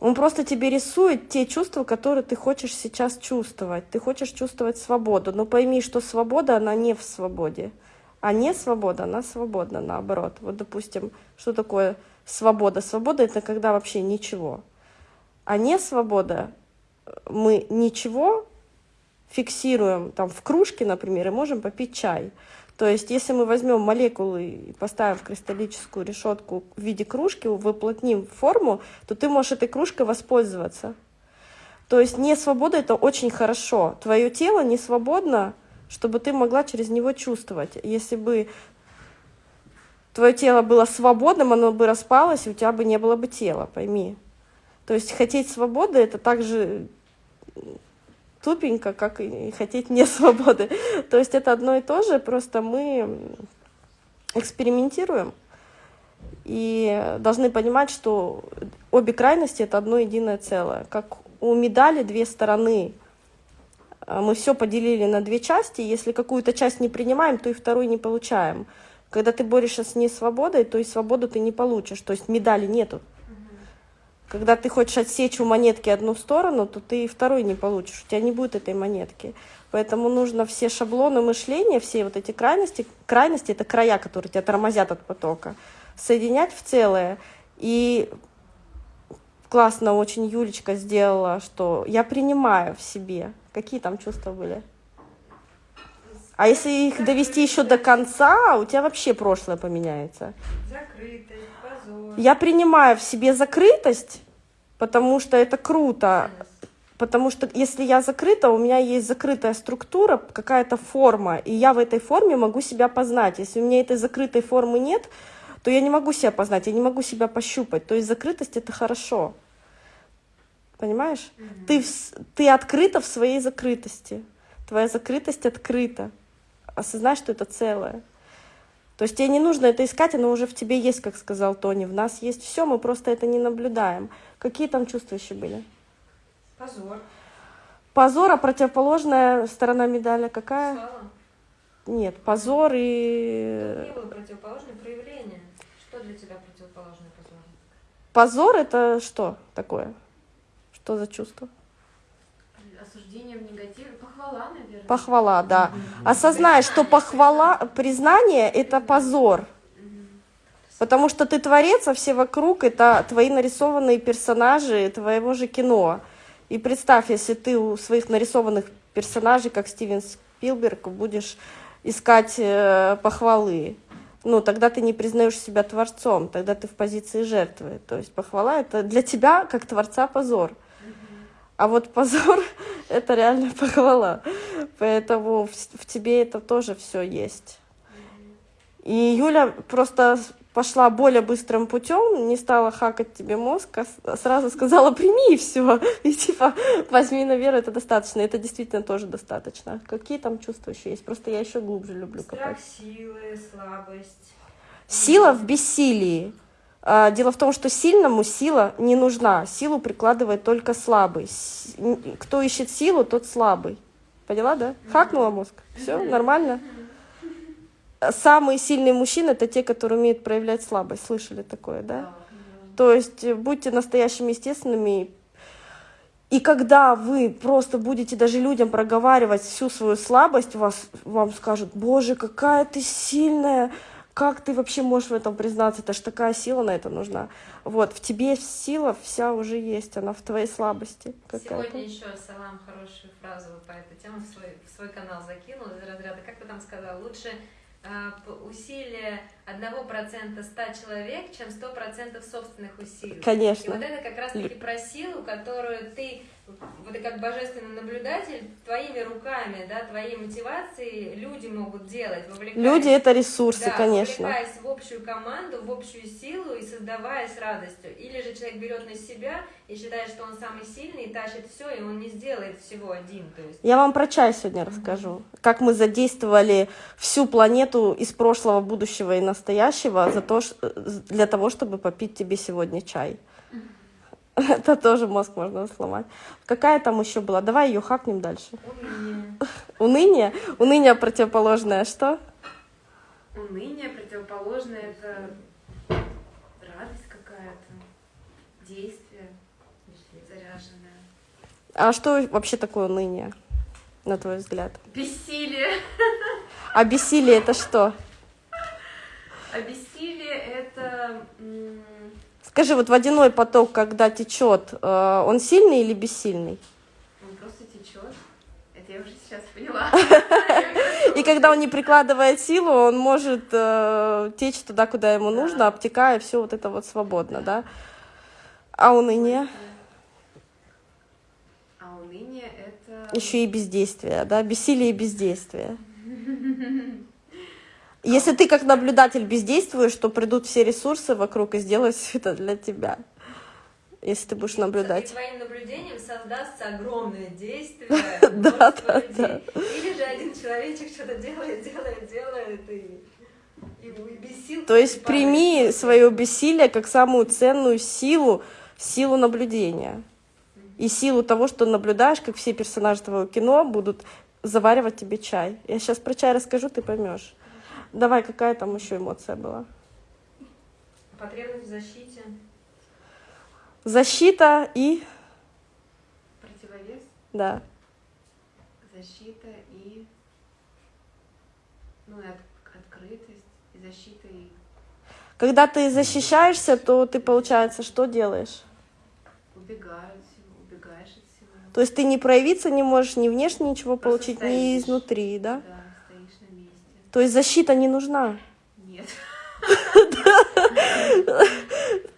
он просто тебе рисует те чувства, которые ты хочешь сейчас чувствовать. Ты хочешь чувствовать свободу, но пойми, что свобода, она не в свободе. А не свобода, она свободна, наоборот. Вот, допустим, что такое свобода? Свобода — это когда вообще ничего. А не свобода, мы ничего фиксируем там в кружке, например, и можем попить чай. То есть, если мы возьмем молекулы и поставим в кристаллическую решетку в виде кружки, выплотним форму, то ты можешь этой кружкой воспользоваться. То есть не свобода это очень хорошо. Твое тело не свободно, чтобы ты могла через него чувствовать. Если бы твое тело было свободным, оно бы распалось, и у тебя бы не было бы тела, пойми. То есть хотеть свободы это также тупенько, как и хотеть не свободы. То есть это одно и то же, просто мы экспериментируем и должны понимать, что обе крайности это одно единое целое. Как у медали две стороны. А Мы все поделили на две части. Если какую-то часть не принимаем, то и вторую не получаем. Когда ты борешься с несвободой, то и свободу ты не получишь. То есть медали нету. Когда ты хочешь отсечь у монетки одну сторону, то ты и второй не получишь, у тебя не будет этой монетки. Поэтому нужно все шаблоны мышления, все вот эти крайности, крайности это края, которые тебя тормозят от потока, соединять в целое. И классно очень Юлечка сделала, что я принимаю в себе. Какие там чувства были? А если их довести еще до конца, у тебя вообще прошлое поменяется. Позор. Я принимаю в себе закрытость, потому что это круто. Потому что если я закрыта, у меня есть закрытая структура, какая-то форма, и я в этой форме могу себя познать. Если у меня этой закрытой формы нет, то я не могу себя познать, я не могу себя пощупать. То есть закрытость это хорошо. Понимаешь? Ты, в ты открыта в своей закрытости. Твоя закрытость открыта. Осознай, что это целое. То есть тебе не нужно это искать, оно уже в тебе есть, как сказал Тони. В нас есть все, мы просто это не наблюдаем. Какие там чувства еще были? Позор. Позор, а противоположная сторона медали какая? Слава. Нет, позор и... Тут не было противоположное проявление. Что для тебя противоположное позору? Позор это что такое? Что за чувство? Осуждение в негативе, похвала, наверное. Похвала, да. Осознай, что похвала, признание — это позор. Потому что ты творец, а все вокруг — это твои нарисованные персонажи твоего же кино. И представь, если ты у своих нарисованных персонажей, как Стивен Спилберг, будешь искать э, похвалы. Ну, тогда ты не признаешь себя творцом, тогда ты в позиции жертвы. То есть похвала — это для тебя, как творца, позор. А вот позор — это реально похвала. Поэтому в, в тебе это тоже все есть. И Юля просто пошла более быстрым путем, не стала хакать тебе мозг, а сразу сказала прими и все. И типа возьми на веру, это достаточно. Это действительно тоже достаточно. Какие там чувства еще есть? Просто я еще глубже люблю Страх копать. силы, слабость. Сила в бессилии. А, Дело в том, что сильному сила не нужна. Силу прикладывает только слабый. Кто ищет силу, тот слабый. Поняла, да? Хакнула мозг. Все, нормально. Самые сильные мужчины это те, которые умеют проявлять слабость. Слышали такое, да? То есть э, будьте настоящими естественными. И когда вы просто будете даже людям проговаривать всю свою слабость, вас, вам скажут, боже, какая ты сильная, как ты вообще можешь в этом признаться, это ж такая сила на это нужна. Вот, в тебе сила вся уже есть, она в твоей слабости какая-то. Сегодня еще Салам хорошую фразу по этой теме в свой, в свой канал закинул из разряда, как вы там сказал, лучше п- усилия 1% 100 человек, чем 100% собственных усилий. И Конечно. вот это как раз-таки про силу, которую ты, вот и как божественный наблюдатель, твоими руками, да, твоей мотивацией люди могут делать, Люди это ресурсы, да, конечно. вовлекаясь в общую команду, в общую силу и создавая с радостью. Или же человек берет на себя и считает, что он самый сильный, и тащит все, и он не сделает всего один. То есть Я вам про чай сегодня расскажу. Как мы задействовали всю планету из прошлого, будущего и настоящего за то, для того, чтобы попить тебе сегодня чай. Это тоже мозг можно сломать. Какая там еще была? Давай ее хакнем дальше. Уныние. Уныние. Уныние противоположное что? Уныние противоположное это радость какая-то, действие заряженное. А что вообще такое уныние, на твой взгляд? Бессилие. А бессилие это что? А бессилие это Скажи, вот водяной поток, когда течет, э, он сильный или бессильный? он просто течет. Это я уже сейчас поняла. И когда он не прикладывает силу, он может э, течь туда, куда ему нужно, обтекая все вот это вот свободно, да? А уныние? А уныние это... Еще и бездействие, да? Бессилие и бездействие. Если ты как наблюдатель бездействуешь, то придут все ресурсы вокруг и сделают все это для тебя. Если ты будешь И наблюдать. твоим наблюдением создастся огромное действие, Да, да, людей. Или же один человечек что-то делает, делает, делает, и, и, и без сил То есть прими свое бессилие как самую ценную силу, силу наблюдения. И силу того, что наблюдаешь, как все персонажи твоего кино будут заваривать тебе чай. Я сейчас про чай расскажу, ты поймешь. Давай, какая там еще эмоция была? Потребность в защите. Защита и... Противовес, Да. защита и... Ну, и от- открытость, и защита, и Когда ты защищаешься, то ты, получается, что делаешь? убегаю от всего, убегаешь от всего. То есть ты не проявиться не можешь, ни внешне ничего Просто получить, ни стоишь. изнутри, да? Да. То есть защита не нужна. Нет.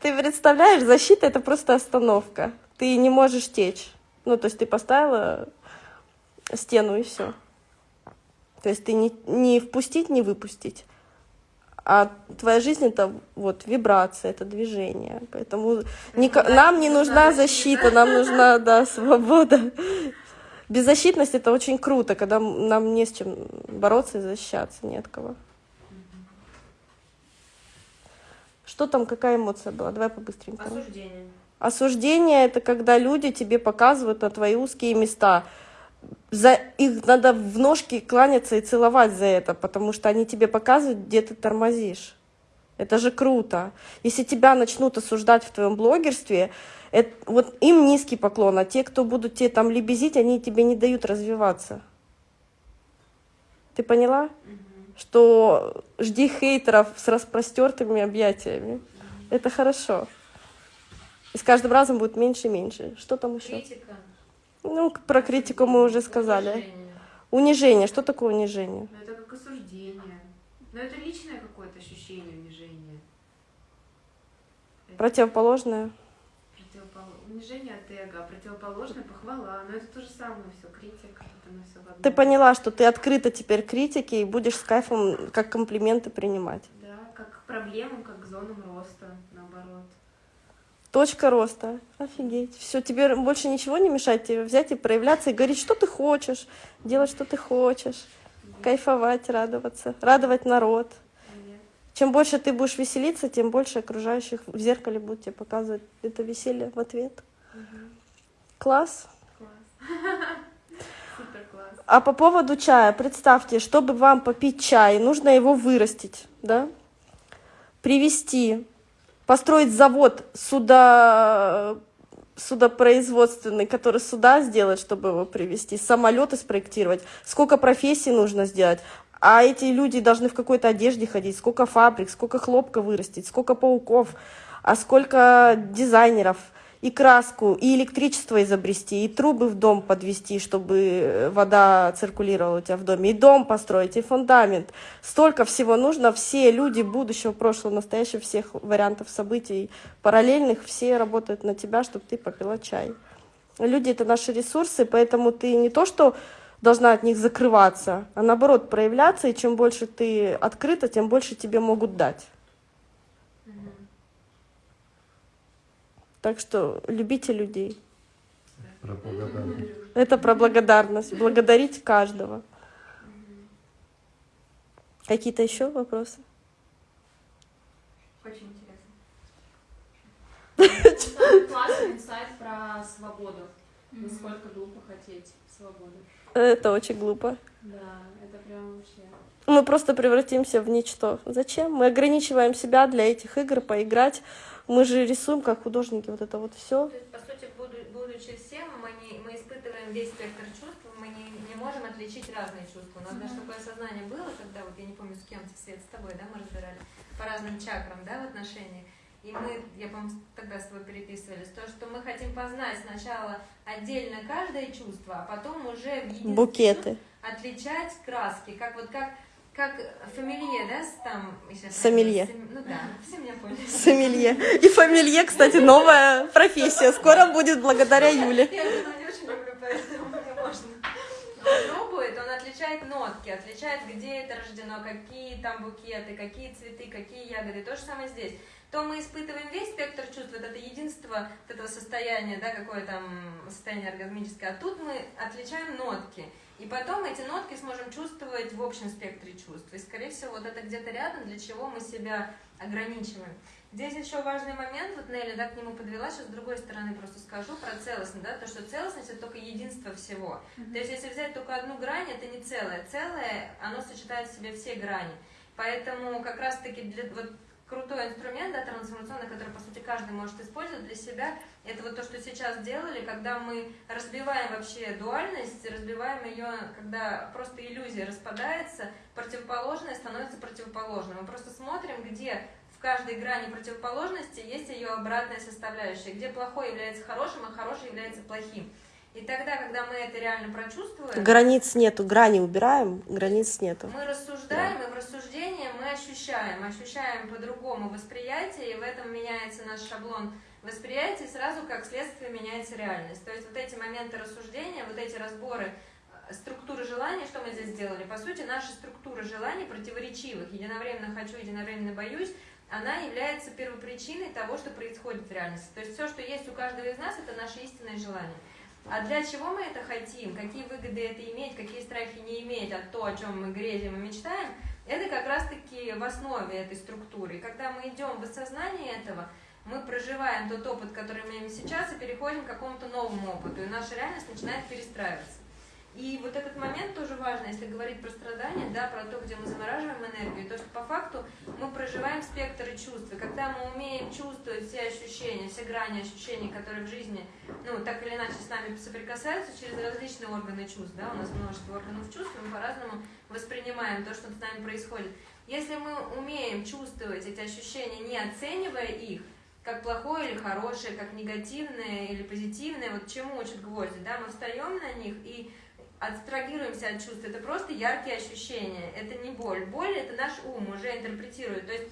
Ты представляешь, защита это просто остановка. Ты не можешь течь. Ну, то есть ты поставила стену и все. То есть ты не, не впустить, не выпустить. А твоя жизнь это вот вибрация, это движение. Поэтому нам не нужна защита, нам нужна да, свобода. Беззащитность это очень круто, когда нам не с чем бороться и защищаться, не от кого. Что там, какая эмоция была? Давай побыстренькому. Осуждение. Осуждение это когда люди тебе показывают на твои узкие места. За их надо в ножки кланяться и целовать за это, потому что они тебе показывают, где ты тормозишь. Это же круто. Если тебя начнут осуждать в твоем блогерстве, это, вот им низкий поклон, а те, кто будут тебе там лебезить, они тебе не дают развиваться. Ты поняла? Что жди хейтеров с распростертыми объятиями. Это хорошо. И с каждым разом будет меньше и меньше. Что там еще? Критика. Ну, про критику мы уже сказали. уважение. Унижение. Что такое унижение? Ну, это как осуждение. Но это личное какое-то ощущение унижения. Противоположное. Унижение от эго, а противоположное похвала. Но это то же самое все, критика, это оно все в одном. Ты поняла, что ты открыта теперь критике и будешь с кайфом как комплименты принимать. Да, как к проблемам, как к зонам роста, наоборот. Точка роста. Офигеть. Все, тебе больше ничего не мешает тебе взять и проявляться и говорить, что ты хочешь, делать, что ты хочешь, кайфовать, радоваться, радовать народ. Нет. Чем больше ты будешь веселиться, тем больше окружающих в зеркале будут тебе показывать это веселье в ответ. Класс. Супер класс. А по поводу чая, представьте, чтобы вам попить чай, нужно его вырастить, да? Привести, построить завод суда, судопроизводственный, который суда сделает, чтобы его привести, самолеты спроектировать. Сколько профессий нужно сделать? А эти люди должны в какой-то одежде ходить, сколько фабрик, сколько хлопка вырастить, сколько пауков, а сколько дизайнеров, и краску, и электричество изобрести, и трубы в дом подвести, чтобы вода циркулировала у тебя в доме, и дом построить, и фундамент. Столько всего нужно. Все люди будущего, прошлого, настоящего, всех вариантов событий параллельных, все работают на тебя, чтобы ты попила чай. Люди — это наши ресурсы, поэтому ты не то, что должна от них закрываться, а наоборот проявляться, и чем больше ты открыта, тем больше тебе могут дать. Так что любите людей. Про благодарность. Это про благодарность. Благодарить каждого. Какие-то еще вопросы? Очень интересно. Самый классный инсайт про свободу. Насколько глупо хотеть свободы. Это очень глупо. Да, это прям вообще. Мы просто превратимся в ничто. Зачем? Мы ограничиваем себя для этих игр, поиграть. Мы же рисуем как художники вот это вот все. То есть, по сути, буду- будучи всем, мы, не, мы испытываем весь спектр чувств, мы не, не можем отличить разные чувства. У нас даже такое сознание было, когда, вот я не помню, с кем, Свет, с тобой, да, мы разбирали, по разным чакрам, да, в отношениях. И мы, я, по-моему, тогда с тобой переписывались, то, что мы хотим познать сначала отдельно каждое чувство, а потом уже в Букеты. отличать краски, как вот как как фамилье, да, там... Сомелье. сом- Ну да, все меня поняли. Сомелье. И фамилье, кстати, новая профессия. Скоро будет благодаря Юле. Я вино не очень люблю, поэтому мне можно. Он пробует, он отличает нотки, отличает, где это рождено, какие там букеты, какие цветы, какие ягоды. То же самое здесь. То мы испытываем весь спектр чувств, вот это единство вот этого состояния, да, какое там состояние оргазмическое, а тут мы отличаем нотки. И потом эти нотки сможем чувствовать в общем спектре чувств. И, скорее всего, вот это где-то рядом, для чего мы себя ограничиваем. Здесь еще важный момент, вот Нелли да, к нему подвела, сейчас с другой стороны просто скажу про целостность, да, то, что целостность это только единство всего. То есть если взять только одну грань, это не целое. Целое, оно сочетает в себе все грани. Поэтому как раз-таки для, вот крутой инструмент, да, трансформационный, который, по сути, каждый может использовать для себя, это вот то, что сейчас делали, когда мы разбиваем вообще дуальность, разбиваем ее, когда просто иллюзия распадается, противоположное становится противоположным. Мы просто смотрим, где в каждой грани противоположности есть ее обратная составляющая, где плохое является хорошим, а хорошее является плохим. И тогда, когда мы это реально прочувствуем, Границ нету, грани убираем, границ нету. мы рассуждаем, и в рассуждении мы ощущаем, ощущаем по-другому восприятие, и в этом меняется наш шаблон восприятия, и сразу как следствие меняется реальность. То есть вот эти моменты рассуждения, вот эти разборы э, структуры желаний, что мы здесь сделали? По сути, наша структура желаний противоречивых, единовременно хочу, единовременно боюсь, она является первопричиной того, что происходит в реальности. То есть все, что есть у каждого из нас, это наши истинные желания. А для чего мы это хотим, какие выгоды это иметь, какие страхи не иметь, а то, о чем мы грезим и мечтаем, это как раз-таки в основе этой структуры. И когда мы идем в осознание этого, мы проживаем тот опыт, который мы имеем сейчас, и переходим к какому-то новому опыту, и наша реальность начинает перестраиваться. И вот этот момент тоже важно, если говорить про страдания, да, про то, где мы замораживаем энергию, то, что по факту мы проживаем спектры чувств. И когда мы умеем чувствовать все ощущения, все грани ощущений, которые в жизни, ну, так или иначе с нами соприкасаются через различные органы чувств, да, у нас множество органов чувств, мы по-разному воспринимаем то, что с нами происходит. Если мы умеем чувствовать эти ощущения, не оценивая их, как плохое или хорошее, как негативное или позитивное, вот чему учат гвозди, да, мы встаем на них и абстрагируемся от чувств, это просто яркие ощущения, это не боль. Боль это наш ум уже интерпретирует. То есть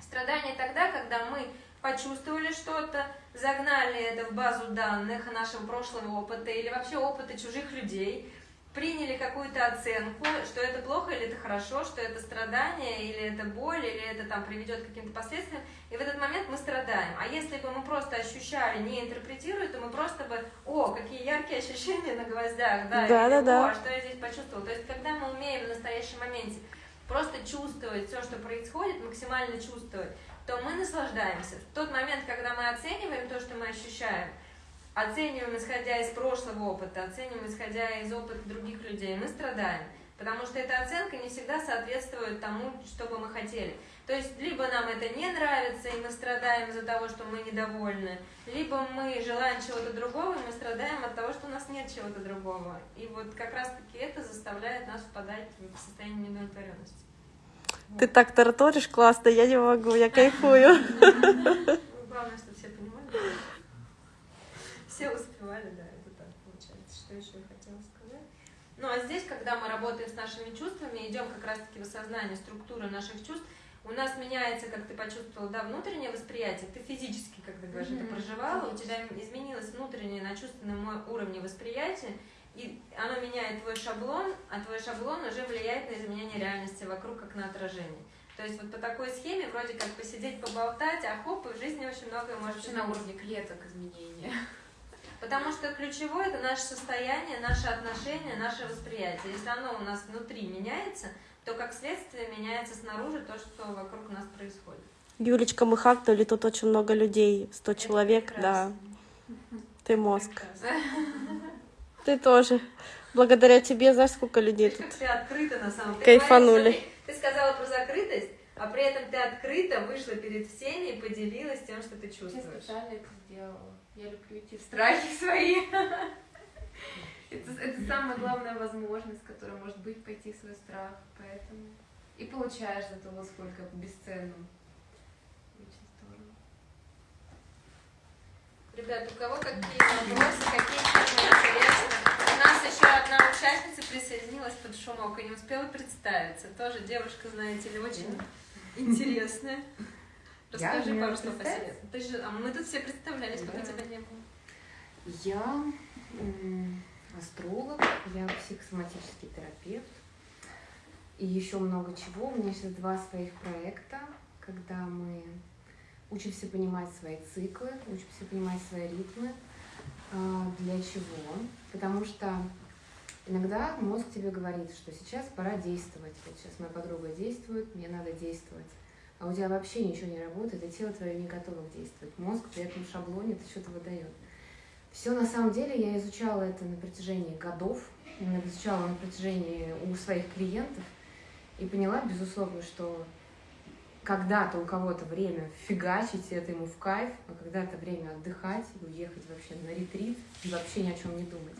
страдание тогда, когда мы почувствовали что-то, загнали это в базу данных нашего прошлого опыта или вообще опыта чужих людей, приняли какую-то оценку, что это плохо или это хорошо, что это страдание или это боль, или это там приведет к каким-то последствиям, и в этот момент мы страдаем. А если бы мы просто ощущали, не интерпретируя, то мы просто бы, о, какие яркие ощущения на гвоздях, да, Да, или, да, да. о, что я здесь почувствовала. То есть, когда мы умеем в настоящем моменте просто чувствовать все, что происходит, максимально чувствовать, то мы наслаждаемся. В тот момент, когда мы оцениваем то, что мы ощущаем, оцениваем, исходя из прошлого опыта, оцениваем, исходя из опыта других людей, мы страдаем. Потому что эта оценка не всегда соответствует тому, что бы мы хотели. То есть, либо нам это не нравится, и мы страдаем из-за того, что мы недовольны, либо мы желаем чего-то другого, и мы страдаем от того, что у нас нет чего-то другого. И вот как раз-таки это заставляет нас впадать в состояние неудовлетворенности. Ты так тараторишь классно, я не могу, я кайфую. Ну, Главное, чтобы все понимали. Все успевали, да, это так получается. Что еще я хотела сказать? Ну, а здесь, когда мы работаем с нашими чувствами, идем как раз-таки в осознание структуры наших чувств, у нас меняется, как ты почувствовал, да, внутреннее восприятие, ты физически, как ты говоришь, это Мгм, проживала, у тебя изменилось внутреннее на чувственном уровне восприятия, и оно меняет твой шаблон, а твой шаблон уже влияет на изменение реальности вокруг, как на отражение. То есть вот по такой схеме вроде как посидеть, поболтать, а хоп, и в жизни очень многое может Вообще на уровне клеток изменения. Потому что ключевое это наше состояние, наше отношение, наше восприятие. Если оно у нас внутри меняется, то как следствие меняется снаружи то, что вокруг нас происходит. Юлечка, мы хакнули, тут очень много людей, 100 Это человек, да. Ты мозг. Прекрасно. Ты тоже. Благодаря тебе, знаешь, сколько людей тут. как ты открыта на самом деле. Кайфанули. Смотри, Ты сказала про закрытость, а при этом ты открыто вышла перед всеми и поделилась тем, что ты Я чувствуешь. специально это сделала. Я люблю в страхи свои. Это, это самая главная возможность, которая может быть, пойти в свой страх. Поэтому и получаешь за того, сколько бесценно. Очень здорово. Ребят, у кого какие вопросы, какие темы интересны? У нас еще одна участница присоединилась под шумок и не успела представиться. Тоже девушка, знаете ли, очень интересная. Расскажи пару слов о себе. Ты же, а мы тут все представлялись, пока Да. тебя не было. Я астролог, я психосоматический терапевт и еще много чего. У меня сейчас два своих проекта, когда мы учимся понимать свои циклы, учимся понимать свои ритмы. А, Для чего? Потому что иногда мозг тебе говорит, что сейчас пора действовать. Вот сейчас моя подруга действует, мне надо действовать. А у тебя вообще ничего не работает, и тело твое не готово действовать. Мозг при этом шаблоне это что-то выдает. Все на самом деле я изучала это на протяжении годов, изучала на протяжении у своих клиентов и поняла, безусловно, что когда-то у кого-то время фигачить, и это ему в кайф, а когда-то время отдыхать и уехать вообще на ретрит и вообще ни о чем не думать.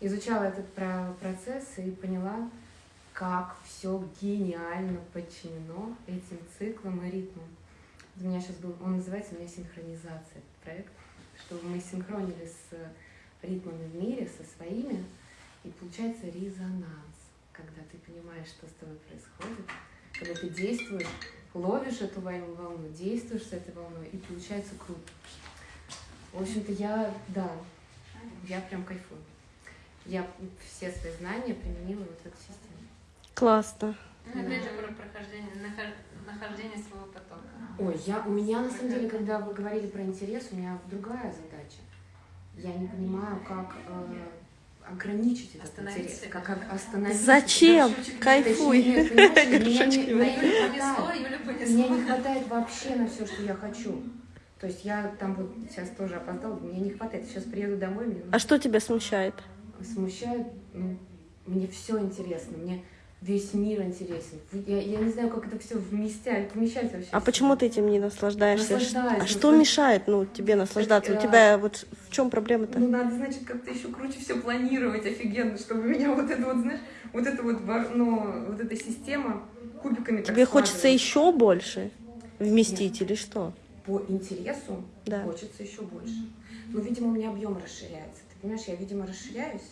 Изучала этот про- процесс и поняла, как все гениально подчинено этим циклам и ритмам. У меня сейчас был, он называется у меня синхронизация этот проект, чтобы мы синхронили с ритмами в мире, со своими, и получается резонанс, когда ты понимаешь, что с тобой происходит, когда ты действуешь, ловишь эту волну, действуешь с этой волной, и получается круто. В общем-то, я, да, я прям кайфую. Я все свои знания применила вот в эту систему. Классно. Ну, опять же, про прохождение, нахож- нахождение своего потока. Ой, я, у меня на самом деле, когда вы говорили про интерес, у меня другая задача. Я не понимаю, как э, ограничить этот Остановить интерес, себя. как остановить. Зачем? Кайфуй. Понимаешь, меня хватает. Не хватает вообще на все, что я хочу. То есть я там вот сейчас тоже опоздала, мне не хватает. Сейчас приеду домой, мне А что тебя смущает? смущает, ну, мне все интересно, мне весь мир интересен. Я, я не знаю, как это все вместять, вмещать вообще. А почему ты этим не наслаждаешься? Наслаждаюсь, А что наслаж- мешает, ну, тебе наслаждаться? У а- тебя вот в чем проблема-то? Ну, надо, значит, как-то еще круче все планировать офигенно, чтобы меня вот это вот, знаешь, вот это вот, ну, вот эта система кубиками так Тебе хочется еще больше вместить или что? По интересу Да. хочется еще больше. Но, видимо, у меня объем расширяется. Ты понимаешь, я, видимо, расширяюсь.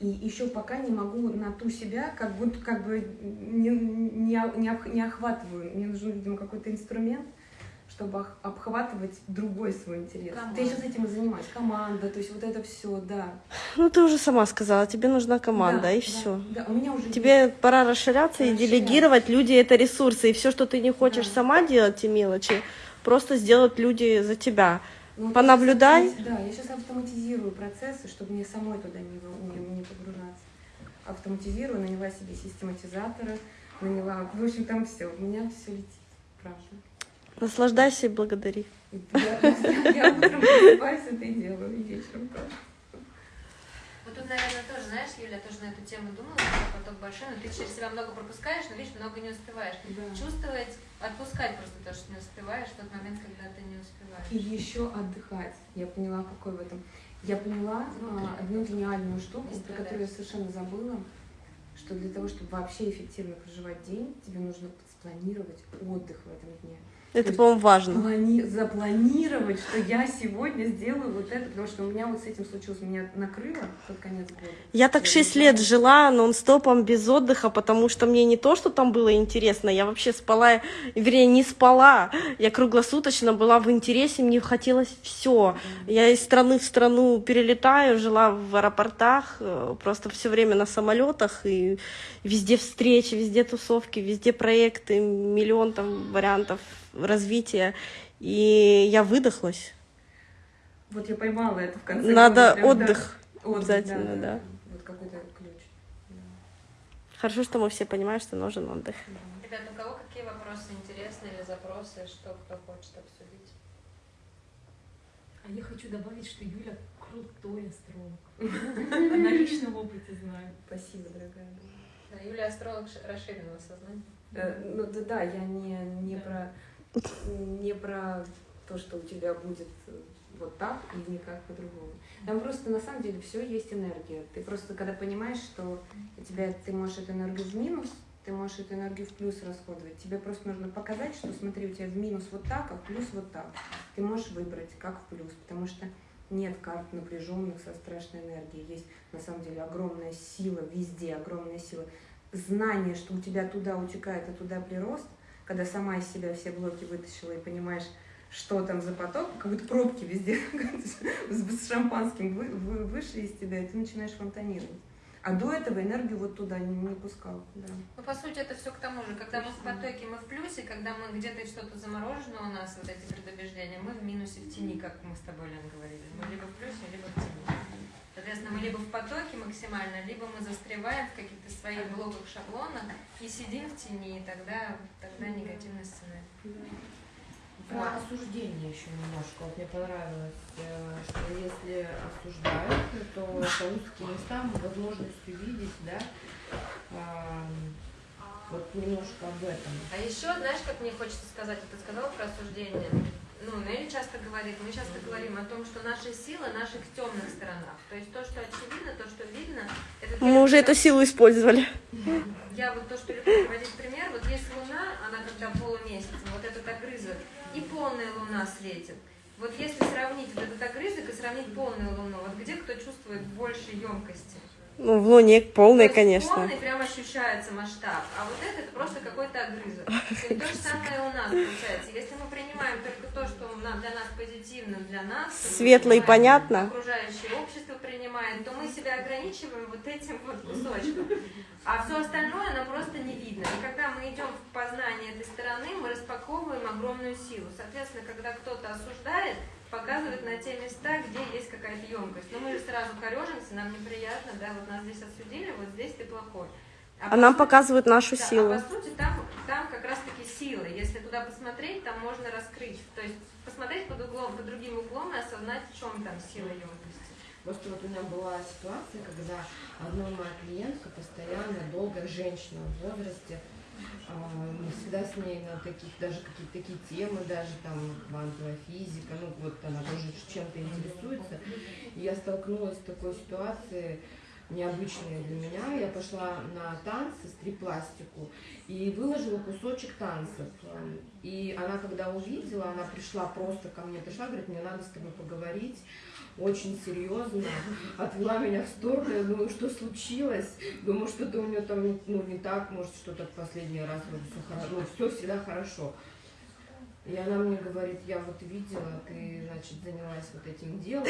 И еще пока не могу на ту себя, как будто как бы не, не, не, не охватываю. Мне нужен, видимо, какой-то инструмент, чтобы обхватывать другой свой интерес. Команда. Я сейчас этим и занимаюсь. Команда, то есть вот это все, да. Ну, ты уже сама сказала, тебе нужна команда, Да, и да, все. Да, у меня уже Тебе пора расширяться и Расширяться. делегировать. Люди это ресурсы. И все, что ты не хочешь Да. сама делать, те мелочи, просто сделать люди за тебя. Ну, Понаблюдай. я автомати- Да, я сейчас автоматизирую процессы, чтобы мне самой туда не, не, не погружаться. Автоматизирую, наняла себе систематизатора, наняла... В общем, там все. У меня все летит, правда. Наслаждайся и благодари. Я, я- утром просыпаюсь, это и делаю, и вечером тоже. Вот тут, наверное, тоже, знаешь, Юля, тоже на эту тему думала, что поток большой, но ты через себя много пропускаешь, но видишь, много не успеваешь. Чувствовать, отпускать просто то, что не успеваешь в тот момент, когда ты не успеваешь. И еще отдыхать. Я поняла, какой в этом. Я поняла а, одну гениальную штуку, про которую я совершенно забыла, что для того, чтобы вообще эффективно проживать день, тебе нужно спланировать отдых в этом дне. Это, по-моему, важно. Плани- запланировать, что я сегодня сделаю вот это, потому что у меня вот с этим случилось, меня накрыло под конец года. Я так Я шесть не лет знаю. жила нон-стопом без отдыха, потому что мне не то, что там было интересно, я вообще спала, вернее, не спала. Я круглосуточно была в интересе, мне хотелось все. Я из страны в страну перелетаю, жила в аэропортах, э, просто все время на самолетах, и везде встречи, везде тусовки, везде проекты, миллион там вариантов развития. И я выдохлась. Вот я поймала это в конце Надо прям, да. отдых. Отдых, обязательно, да. Вот какой-то ключ. Да. Хорошо, что мы все понимаем, что нужен отдых. Ребят, у кого какие вопросы интересные или запросы, что кто хочет обсудить? А я хочу добавить, что Юля крутой астролог. На личном опыте знаю. Спасибо, дорогая. Да, Юля астролог расширенного сознания. Э, Ну да, да, я не, не про не про то, что у тебя будет э, вот так и никак по-другому. Там просто на самом деле все есть энергия. Ты просто когда понимаешь, что у тебя ты можешь эту энергию в минус, ты можешь эту энергию в плюс расходовать. Тебе просто нужно показать, что смотри, у тебя в минус вот так, а в плюс вот так. Ты можешь выбрать, как в плюс, потому что нет карт напряженных со страшной энергией. Есть на самом деле огромная сила везде, огромная сила. Знание, что у тебя туда утекает, а туда прирост, когда сама из себя все блоки вытащила и понимаешь, что там за поток, как будто пробки везде с шампанским вы- вы- вышли из тебя, и ты начинаешь фонтанировать. А до этого энергию вот туда не, не пускал. Да. Ну, по сути, это все к тому же. Когда мы в потоке, мы в плюсе, когда мы где-то что-то заморожено у нас, вот эти предубеждения, мы в минусе, в тени, как мы с тобой, Лен, говорили. Мы либо в плюсе, либо в тени. Соответственно, мы либо в потоке максимально, либо мы застреваем в каких-то своих блоках, шаблонах и сидим в тени, и тогда, тогда негативный сценарий. Про осуждение еще немножко. Вот мне понравилось, э, что если осуждают, то это узкие места, возможность увидеть, да, вот немножко об этом. А еще, знаешь, как мне хочется сказать, вот ты сказала про осуждение. Ну, Нелли часто говорит, мы часто говорим о том, что наши силы наших темных сторонах. То есть то, что очевидно, то, что видно, это... Мы уже эту силу использовали. Я вот то, что люблю приводить пример, вот есть Луна, она когда полумесяц, вот этот огрызок, и полная Луна светит. Вот если сравнить вот этот огрызок и сравнить полную Луну, вот где кто чувствует больше емкости? Ну, в Луне есть конечно. Полный прям ощущается масштаб, а вот это, это просто какой-то огрызок. И то же самое у нас получается. Если мы принимаем только то, что для нас позитивно, для нас, Светло и понятно. окружающее общество принимает, то мы себя ограничиваем вот этим вот кусочком. А все остальное нам просто не видно. И когда мы идем в познание этой стороны, мы распаковываем огромную силу. Соответственно, когда кто-то осуждает, показывает на те места, где есть какая-то емкость. Но мы же сразу корежимся, нам неприятно, да, вот нас здесь осудили, вот здесь ты плохой. А по нам сути- показывают нашу да, силу. А по сути, там, там как раз-таки силы. Если туда посмотреть, там можно раскрыть. То есть посмотреть под углом, под другим углом и осознать, в чем там сила емкости. Просто вот у меня была ситуация, когда одна моя клиентка постоянно, долго, женщина в возрасте, а, всегда с ней на таких, даже какие-то такие темы, даже там квантовая физика, ну вот она тоже чем-то интересуется. И я столкнулась с такой ситуацией, необычной для меня. Я пошла на танцы, стрип-пластику, и выложила кусочек танцев. И она, когда увидела, она пришла просто ко мне, пришла, говорит, мне надо с тобой поговорить, очень серьезно, отвела меня в сторону, я думаю, что случилось, думаю, что-то у нее там ну, не так, может, что-то в последний раз вроде все хорошо, ну, все всегда хорошо. И она мне говорит, я вот видела, ты, значит, занялась вот этим делом.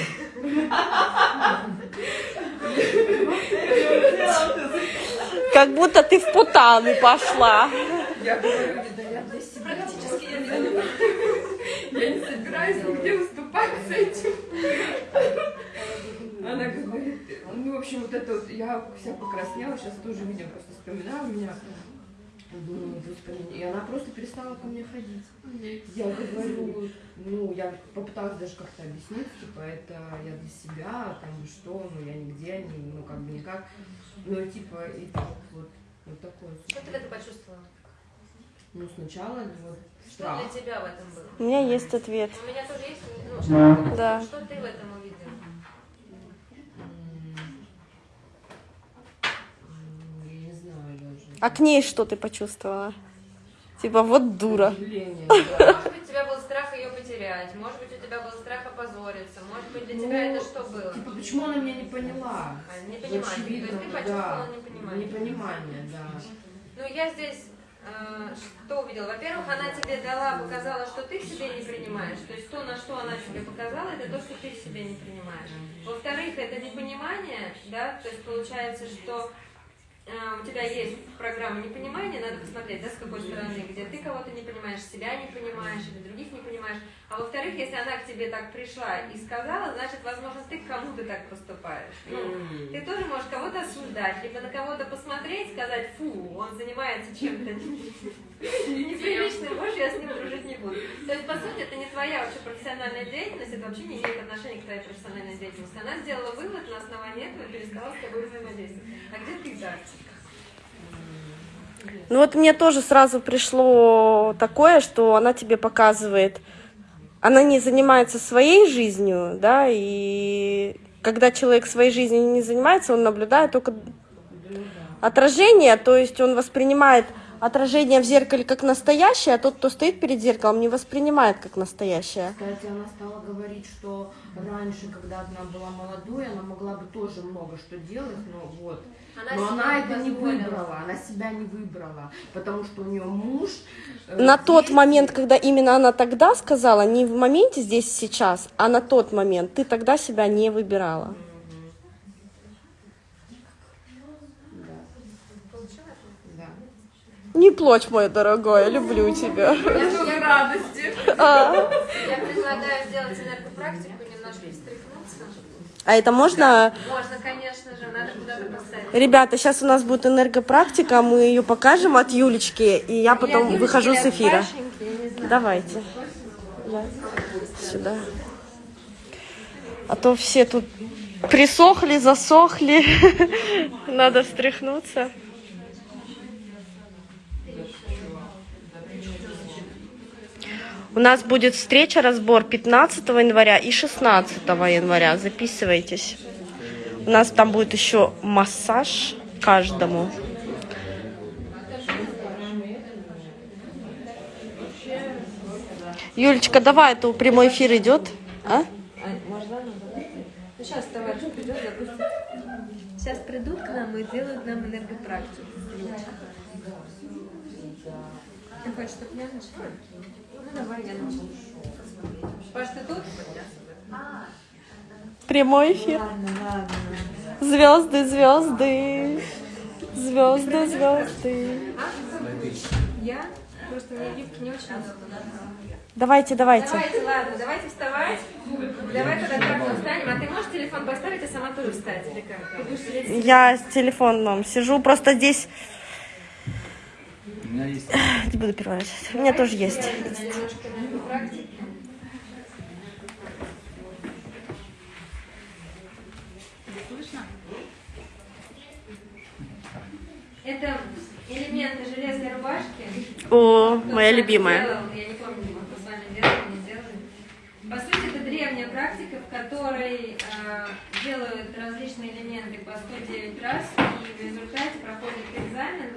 Как будто ты в путаны пошла. Я говорю, да я для себя. Я не собираюсь нигде выступать с этим. Она говорит, ну, в общем, вот это вот, я вся покраснела, сейчас тоже видео просто вспоминаю меня. Думаю, господи, и она просто перестала ко мне ходить. Я говорю, ну, я попыталась даже как-то объяснить, типа, это я для себя, там, что, ну, я нигде, не, ну, как бы никак. Ну, типа, и так вот, вот такое. Что ты в этом почувствовала? Ну, сначала вот Что для тебя в этом было? У меня есть ответ. У меня тоже есть, ну, что, Да. что ты в этом увидела? Не знаю. А к ней что ты почувствовала? Типа, вот дура. Может быть, у тебя был страх ее потерять, может быть, у тебя был страх опозориться, может быть, для тебя Ну, это что было? Типа, почему она меня не поняла? А, Непонимание. То Очевидно, есть ты почувствовала да. непонимание. Непонимание, да. Ну, я здесь что увидела? Во-первых, она тебе дала, показала, что ты себе не принимаешь. То есть то, на что она тебе показала, это то, что ты себе не принимаешь. Во-вторых, это непонимание, да, то есть получается, что э, у тебя есть программа непонимания, надо посмотреть, да, с какой стороны, где ты кого-то не понимаешь, себя не понимаешь, или других не понимаешь. А во-вторых, если она к тебе так пришла и сказала, значит, возможно, ты к кому-то так поступаешь. Ну, ты тоже можешь кого-то осуждать, либо на кого-то посмотреть, сказать, фу, он занимается чем-то неприличным, больше я с ним дружить не буду. То есть, по сути, это не твоя вообще профессиональная деятельность, это вообще не имеет отношения к твоей профессиональной деятельности. Она сделала вывод на основании этого и перестала с тобой взаимодействовать. А где ты так? Ну вот мне тоже сразу пришло такое, что она тебе показывает, она не занимается своей жизнью, да, и когда человек своей жизнью не занимается, он наблюдает только отражение, то есть он воспринимает отражение в зеркале как настоящее, а тот, кто стоит перед зеркалом, не воспринимает как настоящее. Кстати, она стала говорить, что раньше, когда она была молодой, она могла бы тоже много что делать, но вот. Она но она это не выбрала, она себя не выбрала, потому что у нее муж. э, На тот дети. момент, когда именно она тогда сказала, не в моменте здесь сейчас, а на тот момент, ты тогда себя не выбирала. Да. Не плачь, мой дорогой, я люблю тебя. Много радости. А, Я предлагаю сделать энергопрактику, немножко встряхнуться. а это можно, Можно, конечно же, надо куда-то поставить. ребята, сейчас у нас будет энергопрактика, мы ее покажем от Юлечки, и я потом выхожу с эфира. Давайте. Да. Сюда. А то все тут присохли, засохли. Надо встряхнуться. У нас будет встреча, разбор 15 января и 16 января. Записывайтесь. У нас там будет еще массаж каждому. Юлечка, давай, это прямой эфир идет. А? Сейчас товарищ придет, запустит. Сейчас придут к нам и делают нам энергопрактику. Ты хочешь, чтобы я начала? Ну, давай, я начну. Паш, ты тут? Прямой эфир. Звезды, звезды. Звезды, звезды. Я? Просто мне гибки не очень удобно. Давайте, давайте. Давайте, ладно, давайте вставать. Давай тогда как встанем. А ты можешь телефон поставить, а сама тоже встать? Или как? Я с телефоном сижу, просто здесь меня есть не буду переводить. У меня тоже есть. Это элементы железной рубашки. О, Кто моя любимая. делал, я не помню, кто с вами делал, не делали. По сути, это древняя практика, в которой э, делают различные элементы по 109 раз, и в результате проходит экзамен,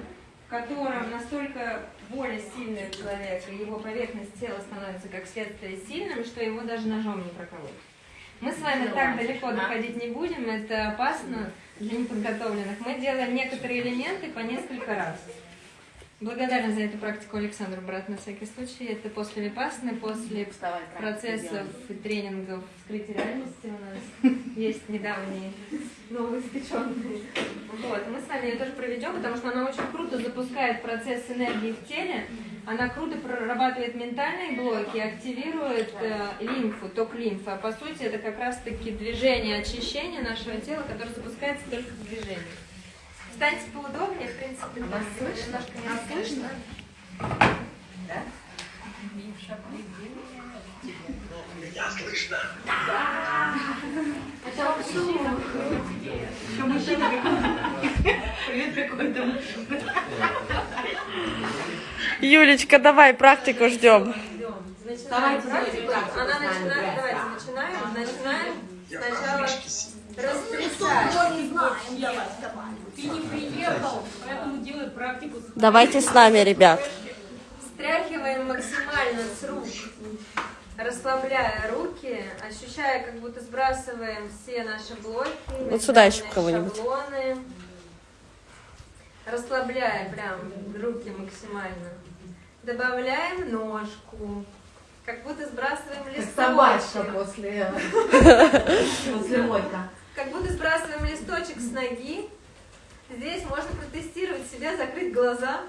котором настолько воля сильная у человека, его поверхность тела становится как следствие сильным, что его даже ножом не проколоть. Мы с вами так далеко доходить не будем, это опасно для неподготовленных. Мы делаем некоторые элементы по несколько раз. Благодарна за эту практику Александру брат на всякий случай. Это после випасны, после процессов и тренингов скрытия реальности у нас есть недавние новоиспеченные. Вот. Мы с вами ее тоже проведем, потому что она очень круто запускает процесс энергии в теле. Она круто прорабатывает ментальные блоки, активирует э, лимфу, ток лимфы. А по сути это как раз-таки движение очищения нашего тела, которое запускается только в движении. Встаньте поудобнее, в принципе, вас слышно? Немножко не слышно? Да? Это мужчина. Еще мужчина Привет какой-то Юлечка, давай, практику ждем. Начинаем практику. Она начинает, давайте начинаем. Начинаем сначала растрясать. Ты не приехал, поэтому делай практику. Давайте с нами, ребят. Стряхиваем максимально с рук, расслабляя руки, ощущая, как будто сбрасываем все наши блоки, Вот сюда еще кого-нибудь. шаблоны. Расслабляя прям руки максимально. Добавляем ножку. Как будто сбрасываем листочек. Собачка после, после мойка. Как будто сбрасываем листочек с ноги. Здесь можно протестировать себя, закрыть глаза.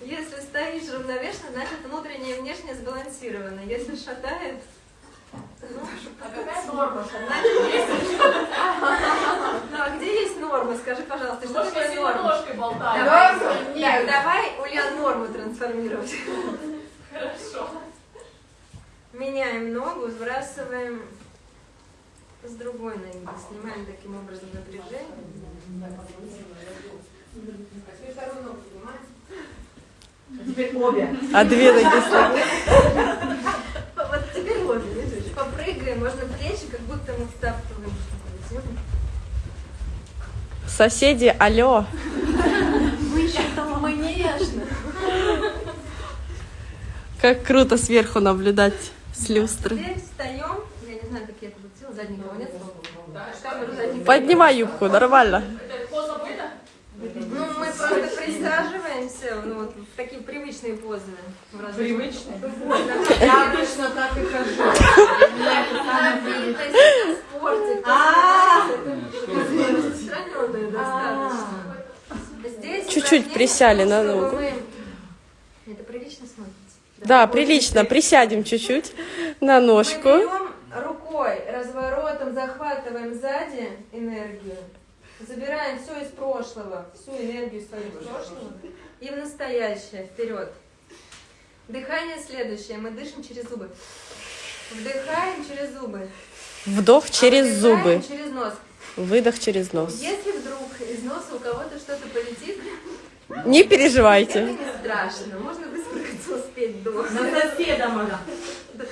Если стоишь равновешенно, значит внутреннее и внешнее сбалансировано. Если шатает, ну, норма значит, есть- Ну, а где есть норма? Скажи, пожалуйста, что такое норма? Давай, так, давай Ульян норму трансформировать. Хорошо. Меняем ногу, сбрасываем с другой ноги. Снимаем таким образом напряжение. Теперь обе. А две ноги слабые. Вот теперь вот, видишь, попрыгаем, можно плечи, как будто мы втаптываем. Соседи, алло. Конечно. Как круто сверху наблюдать с люстры. Теперь встаем. Я не знаю, как я это нет. Поднимай юбку, нормально. Ну, мы просто присаживаемся, ну, вот в такие привычные позы. Привычные? Я обычно так и хожу. Достаточно. Здесь Чуть-чуть присяли на ногу. мы- Это прилично смотрится? Да, прилично. Присядем чуть-чуть на Мы ножку. берем рукой, разворотом захватываем сзади энергию, забираем все из прошлого, всю энергию свою из прошлого и в настоящее, вперед. Дыхание следующее, мы дышим через зубы. Вдыхаем через зубы. Вдох через зубы. через нос. Выдох через нос. Если вдруг из носа у кого-то что-то полетит, Не это переживайте. не страшно, можно выспрыгнуть успеть до. На соседа можно. Как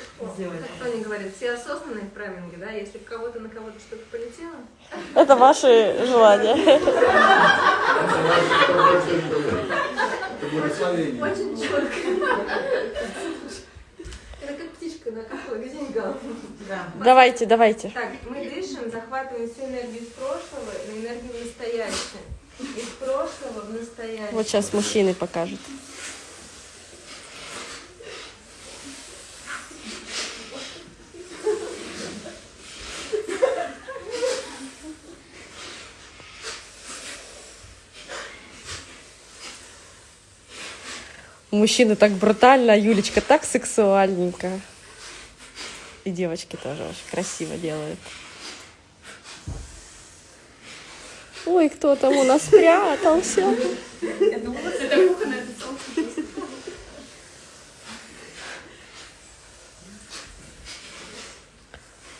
Тони говорит, все осознанные в прайминге, да? Если у кого-то на кого-то что-то полетело, Это ваши желания. Очень четко. Это как птичка на. Да. Давайте, давайте. Так, мы дышим, захватываем всю энергию из прошлого и энергию в настоящее. Из прошлого в настоящее. Вот сейчас мужчины покажут. Мужчины так брутально, а Юлечка так сексуальненько. И девочки тоже очень красиво делают. Ой, кто там у нас спрятался? Я думала, это кухонная тусовка.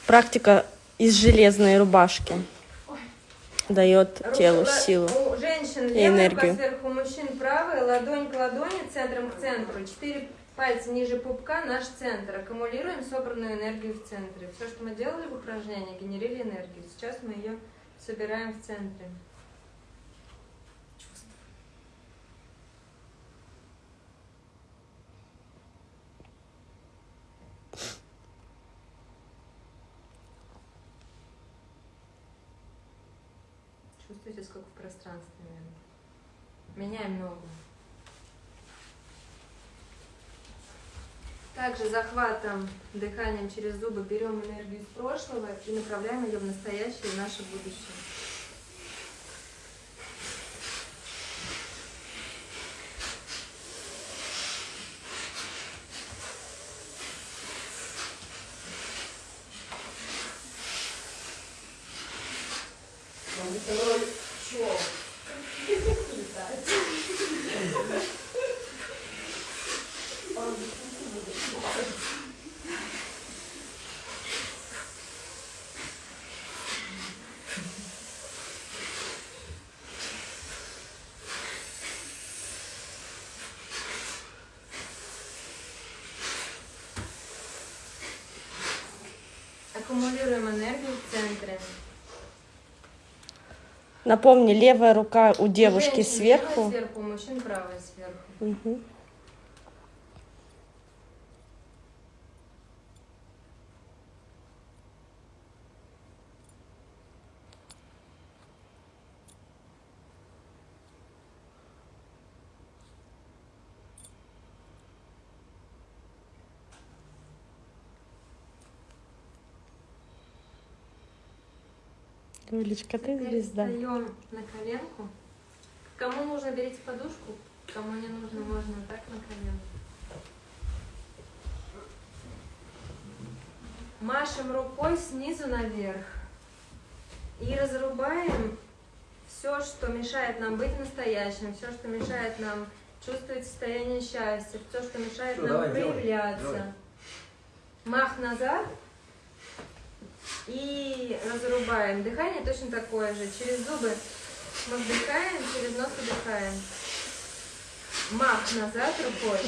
Практика из железной рубашки. Дает телу силу. У женщин и энергию. сверху, у мужчин правая, ладонь к ладони, центром к центру. Четыре пальца ниже пупка, наш центр. Аккумулируем собранную энергию в центре. Все, что мы делали в упражнении, генерили энергию. Сейчас мы ее собираем в центре. Чувствуете, сколько в пространстве, наверное. Меняем ногу. Также захватом, дыханием через зубы берем энергию из прошлого и направляем ее в настоящее и наше будущее. Аккумулируем энергию в центре. Напомни, левая рука у девушки левая сверху. сверху, у мужчин правая сверху. Мгм. Юлечка, ты Теперь звезда. встаем на коленку. Кому нужно, берите подушку. Кому не нужно, можно вот так на коленку. Машем рукой снизу наверх. И разрубаем все, что мешает нам быть настоящим, все, что мешает нам чувствовать состояние счастья, все, что мешает Всё, нам давай, делай, проявляться. давай. Мах назад. И разрубаем. Дыхание точно такое же. Через зубы мы вдыхаем, через нос выдыхаем. Мах назад рукой.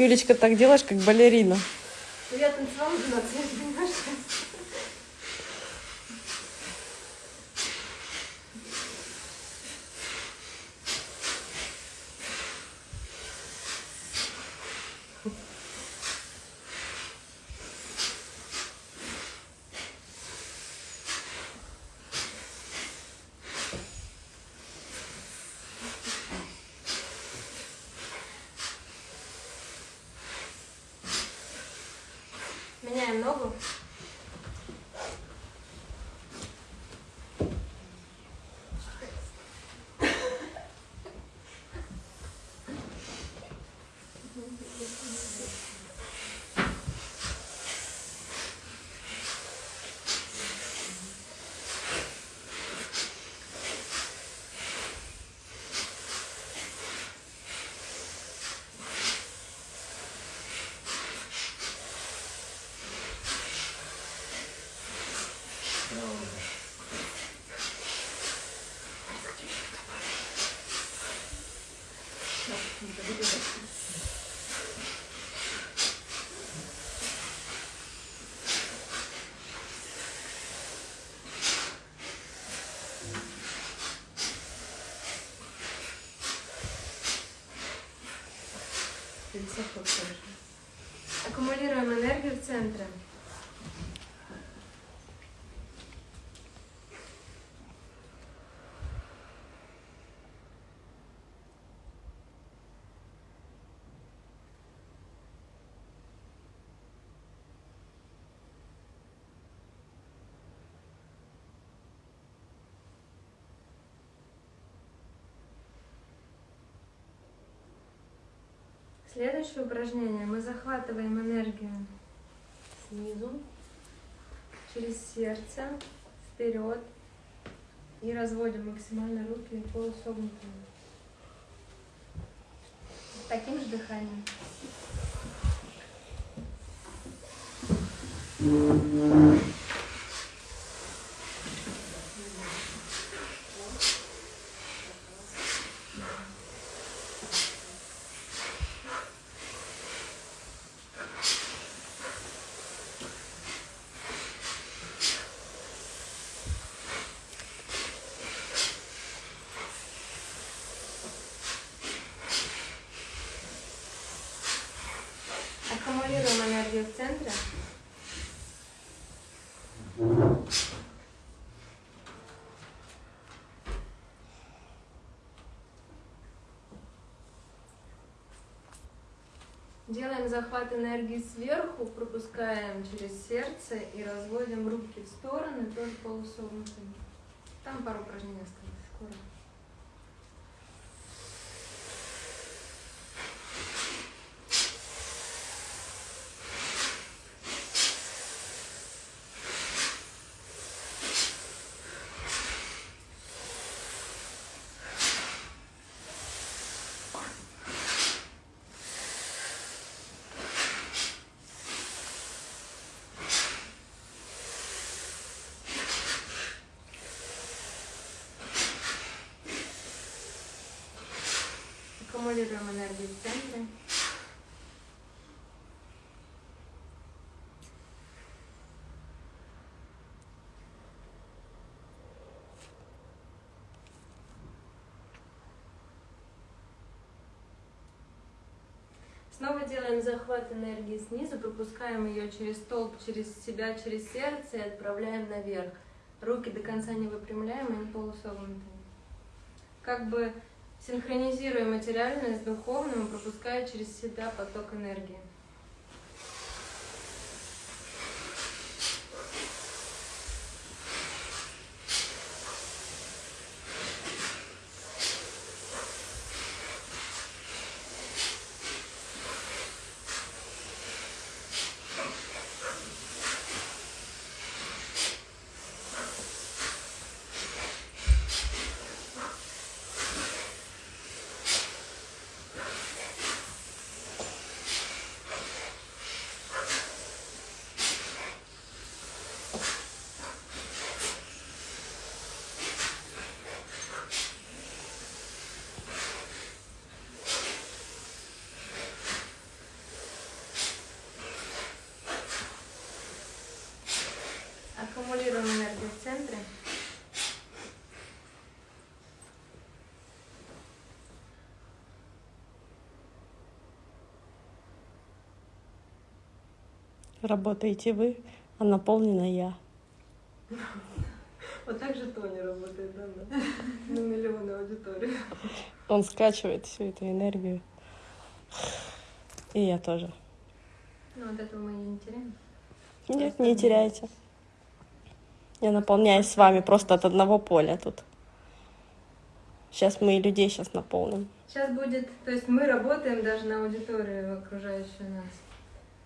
Юлечка, так делаешь, как балерина. Я танцевала 12 лет, понимаешь? Меняем ногу. Аккумулируем энергию в центре. Следующее упражнение. Мы захватываем энергию снизу, через сердце, вперед и разводим максимально руки полусогнутыми. Таким же дыханием. Аккумулируем энергию в центре. Делаем захват энергии сверху, пропускаем через сердце и разводим руки в стороны, тоже полусогнутыми. Там пару упражнений осталось. Скоро. Аккумулируем энергию в центре. Снова делаем захват энергии снизу, пропускаем ее через столб, через себя, через сердце и отправляем наверх. Руки до конца не выпрямляем, они полусогнутые. Как бы синхронизируя материальное с духовным, пропуская через себя поток энергии. Аккумулируем энергию в центре. Работаете вы, а наполнена я. Вот так же Тони работает, да, да. На миллионы аудитории. Он скачивает всю эту энергию. И я тоже. Ну, от этого мы не теряем. Нет, не теряйте. Я наполняюсь с вами просто от одного поля тут. Сейчас мы и людей сейчас наполним. Сейчас будет, то есть мы работаем даже на аудиторию окружающую нас.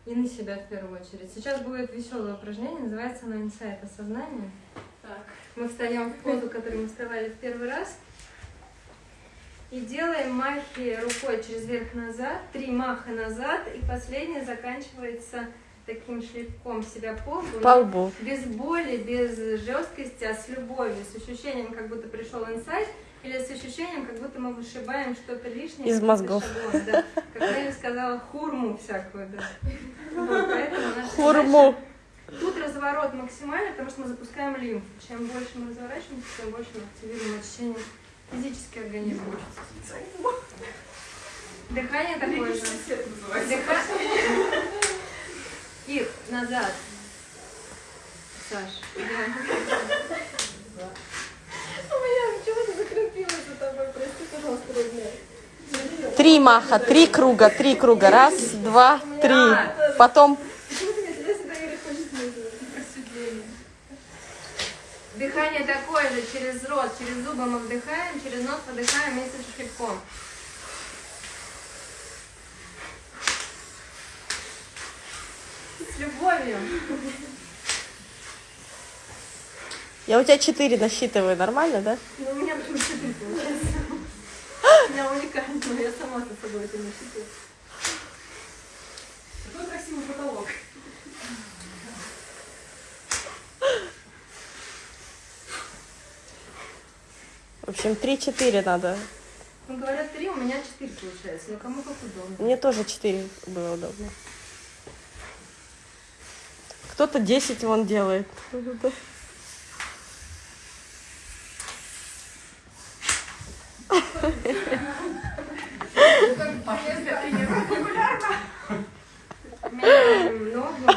И на себя в первую очередь. Сейчас будет веселое упражнение, называется оно инсайт осознания. Так. Мы встаем в позу, которую мы вставали в первый раз. И делаем махи рукой через верх назад, три маха назад, и последнее заканчивается таким шлепком себя по лбу. По лбу. Без боли, без жесткости, а с любовью, с ощущением, как будто пришел инсайт, или с ощущением, как будто мы вышибаем что-то лишнее. Из мозгов. шагом, да. Как я сказала, хурму всякую, да. Вот, поэтому наша Хурму. Тут разворот максимальный, потому что мы запускаем лимфу. Чем больше мы разворачиваемся, тем больше мы активируем очищение физически организма. Дыхание такое же. Дыха- И назад. Саш. У меня Три маха, три круга, три круга. Раз, два, три. Потом... Дыхание такое же, через рот, через зубы мы вдыхаем, через нос выдыхаем вместе с шлепком. С любовью. Я у тебя четыре насчитываю, нормально, да? Ну, у меня почему четыре получается. У меня уникально, я сама со собой это не считаю. Какой красивый потолок. В общем, три-четыре надо. Ну, говорят, три, у меня четыре получается. Ну, кому как удобно. Мне тоже четыре было удобно. Кто-то 10 вон делает. У меня много.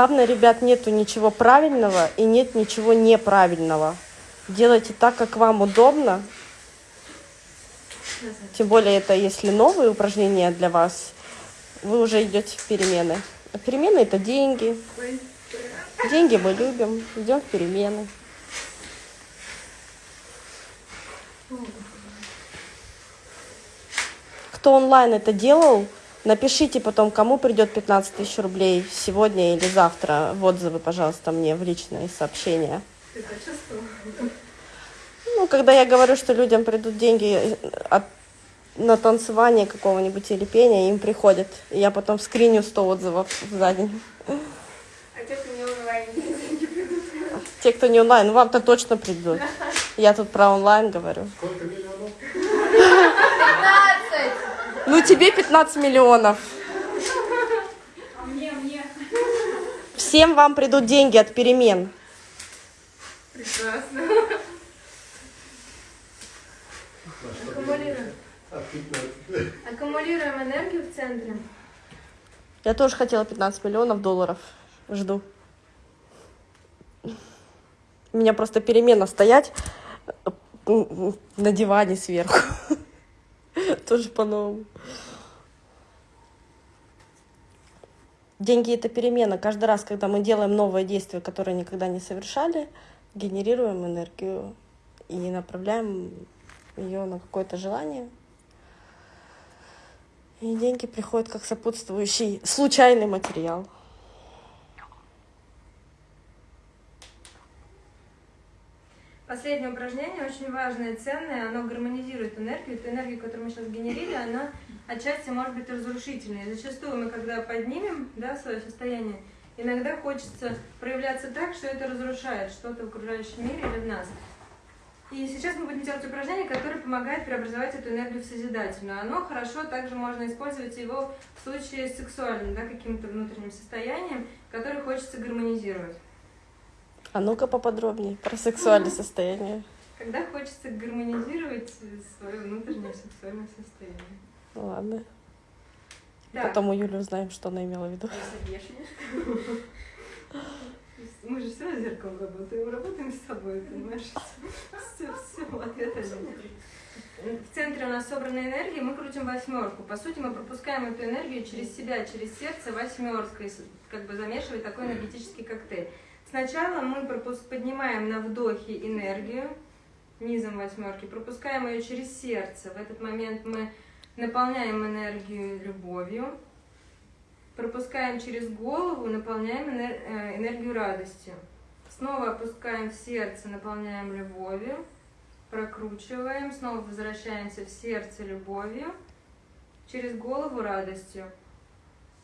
Главное, ребят, нету ничего правильного и нет ничего неправильного. Делайте так, как вам удобно. Тем более это если новые упражнения для вас, вы уже идете в перемены. А перемены это деньги. Деньги мы любим, идем в перемены. Кто онлайн это делал, напишите потом, кому придет 15 тысяч рублей сегодня или завтра в отзывы, пожалуйста, мне в личные сообщения. Ты почувствовала? Ну, когда я говорю, что людям придут деньги от, на танцевание какого-нибудь или пения, им приходят. И я потом скриню 100 отзывов за день. А те, кто не онлайн, не придут. Те, кто не онлайн, ну, вам-то точно придут. Я тут про онлайн говорю. Сколько миллионов? 15! Ну, тебе 15 миллионов. А мне, мне. Всем вам придут деньги от перемен. Прекрасно. Аккумулируем. От 15. Аккумулируем энергию в центре. Я тоже хотела 15 миллионов долларов. Жду. У меня просто перемена стоять на диване сверху. Тоже по-новому. Деньги это перемена. Каждый раз, когда мы делаем новое действие, которое никогда не совершали, генерируем энергию и направляем ее на какое-то желание. И деньги приходят как сопутствующий случайный материал. Последнее упражнение очень важное, ценное, оно гармонизирует энергию. Эту энергию, которую мы сейчас генерили, она отчасти может быть разрушительной. Зачастую мы, когда поднимем да, свое состояние, иногда хочется проявляться так, что это разрушает что-то в окружающем мире или в нас. И сейчас мы будем делать упражнение, которое помогает преобразовать эту энергию в созидательную. Оно хорошо также можно использовать его в случае с сексуальным, да, каким-то внутренним состоянием, которое хочется гармонизировать. А ну-ка поподробнее про сексуальное состояние. Когда хочется гармонизировать свое внутреннее сексуальное состояние. Ну ладно. Да. Потом у Юли узнаем, что она имела в виду. Мы же все зеркалом работаем, работаем с собой, понимаешь? Все, все, ответа нет. В центре у нас собрана энергия, мы крутим восьмерку. По сути, мы пропускаем эту энергию через себя, через сердце восьмеркой, как бы замешивая такой энергетический коктейль. Сначала мы пропуск- поднимаем на вдохе энергию низом восьмерки, пропускаем ее через сердце. В этот момент мы наполняем энергию любовью, пропускаем через голову, наполняем э, энергию радостью. Снова опускаем в сердце, наполняем любовью, прокручиваем, снова возвращаемся в сердце любовью, через голову радостью.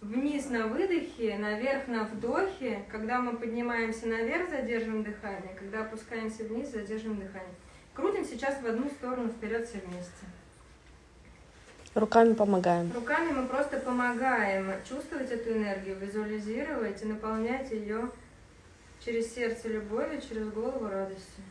Вниз на выдохе, наверх на вдохе. Когда мы поднимаемся наверх, задерживаем дыхание. Когда опускаемся вниз, задерживаем дыхание. Крутим сейчас в одну сторону, вперед все вместе. Руками помогаем. Руками мы просто помогаем чувствовать эту энергию, визуализировать и наполнять ее через сердце любовью, через голову радостью.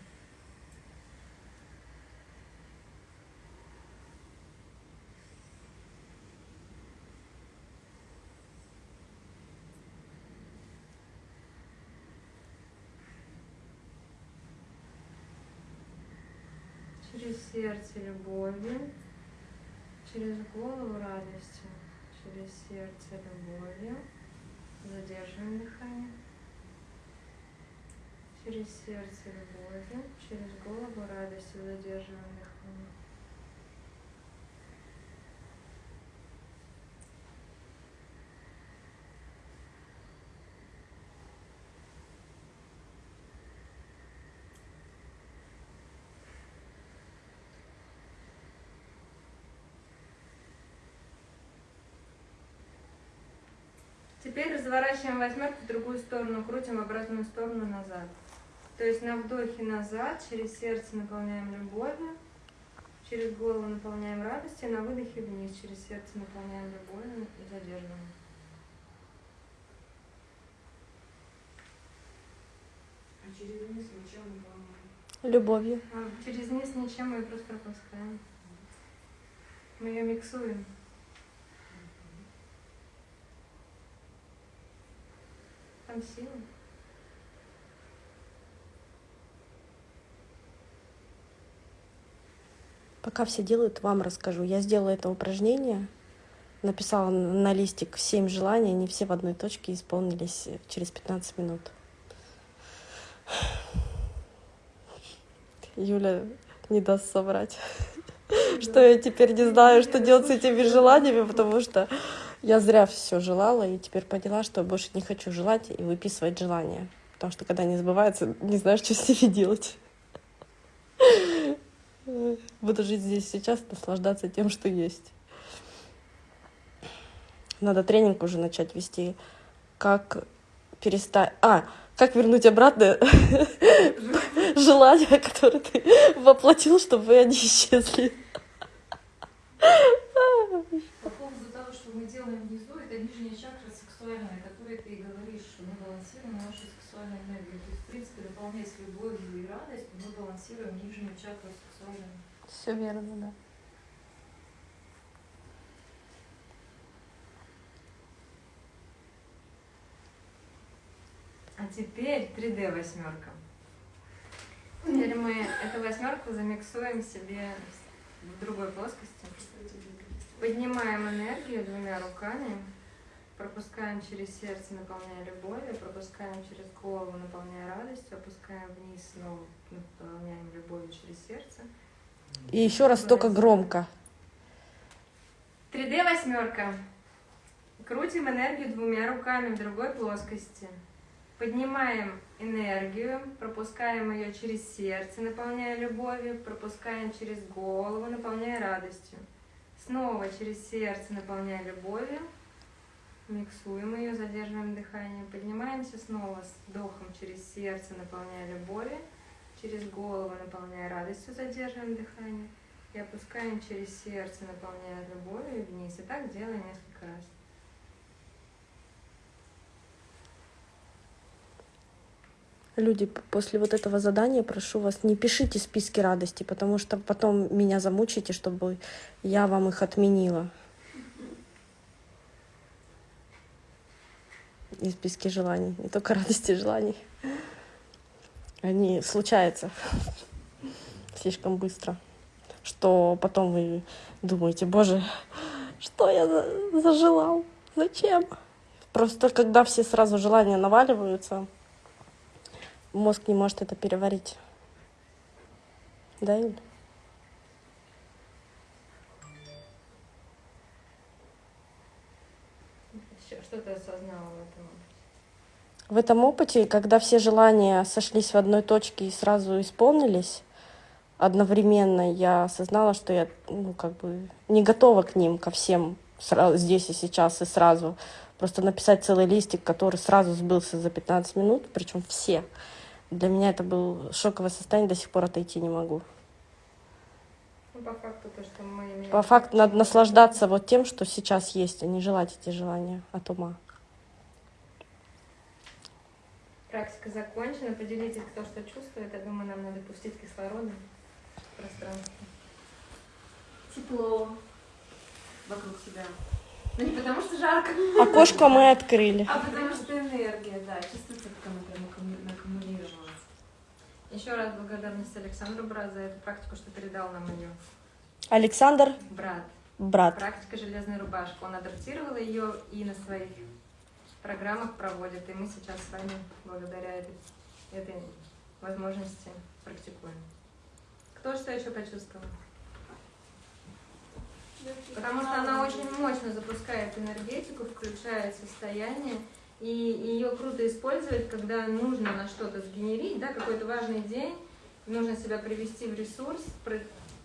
Через сердце любовью, через голову радостью, через сердце любовью. Задерживаем дыхание. Через сердце любовью, через голову радостью задерживаем дыхание. Теперь разворачиваем восьмерку в другую сторону, крутим в обратную сторону назад. То есть на вдохе назад, через сердце наполняем любовью, через голову наполняем радостью, на выдохе вниз, через сердце наполняем любовью и задерживаем. А через низ ничем не по-моему. Любовью. А через низ ничем мы ее просто пропускаем. Мы ее миксуем. Сила. Пока все делают, вам расскажу. Я сделала это упражнение, написала на листик 7 желаний, они все в одной точке исполнились через 15 минут. Юля не даст соврать, что я теперь не знаю, что делать с этими желаниями, потому что я зря все желала и теперь поняла, что больше не хочу желать и выписывать желания. Потому что когда не сбывается, не знаешь, что с ними делать. Буду жить здесь сейчас, наслаждаться тем, что есть. Надо тренинг уже начать вести. Как перестать... А, как вернуть обратно желания, которые ты воплотил, чтобы они исчезли. По поводу того, что мы делаем внизу, это нижняя чакра сексуальная, о которой ты и говоришь, что мы балансируем нашу сексуальную энергию. То есть, в принципе, дополняя с любовью и радостью, мы балансируем нижнюю чакру сексуальную. Все верно, да. А теперь 3D восьмерка. Теперь мы эту восьмерку замиксуем себе в другой плоскости. Поднимаем энергию двумя руками, пропускаем через сердце, наполняя любовью, пропускаем через голову, наполняя радостью, опускаем вниз, снова наполняем любовью через сердце. И еще раз только громко. 3D восьмерка. Крутим энергию двумя руками в другой плоскости. Поднимаем энергию, пропускаем ее через сердце, наполняя любовью, пропускаем через голову, наполняя радостью. Снова через сердце, наполняя любовью, миксуем ее, задерживаем дыхание, поднимаемся снова с вдохом через сердце, наполняя любовью, через голову, наполняя радостью, задерживаем дыхание и опускаем через сердце, наполняя любовью вниз. И так делаем несколько раз. Люди, после вот этого задания прошу вас, не пишите списки радости, потому что потом меня замучите, чтобы я вам их отменила. И списки желаний, не только радости желаний. Они случаются слишком быстро, что потом вы думаете, боже, что я за- зажелал, зачем? Просто когда все сразу желания наваливаются, мозг не может это переварить. Да, Юль? Что ты осознала в этом? В этом опыте, когда все желания сошлись в одной точке и сразу исполнились, одновременно я осознала, что я ну, как бы не готова к ним, ко всем сра- здесь и сейчас и сразу. Просто написать целый листик, который сразу сбылся за 15 минут, причем все. Для меня это был шоковое состояние, до сих пор отойти не могу. Ну, по факту то, что мы имеем... По факту надо наслаждаться вот тем, что сейчас есть, а не желать эти желания от ума. Практика закончена. Поделитесь, кто что чувствует. Я думаю, нам надо пустить кислорода в пространство. Тепло вокруг себя. Но не потому что жарко, Окошко мы открыли. а потому что энергия, да, чувствуется, как она прям аккуму- аккумулировалась. Еще раз благодарность Александру Брат за эту практику, что передал нам ее. Александр, Брат. брат. Практика железной рубашки. Он адаптировал ее и на своих программах проводит. И мы сейчас с вами, благодаря этой, этой возможности практикуем. Кто что еще почувствовал? Потому что она очень мощно запускает энергетику, включает состояние, и ее круто использовать, когда нужно на что-то сгенерить, да, какой-то важный день, нужно себя привести в ресурс,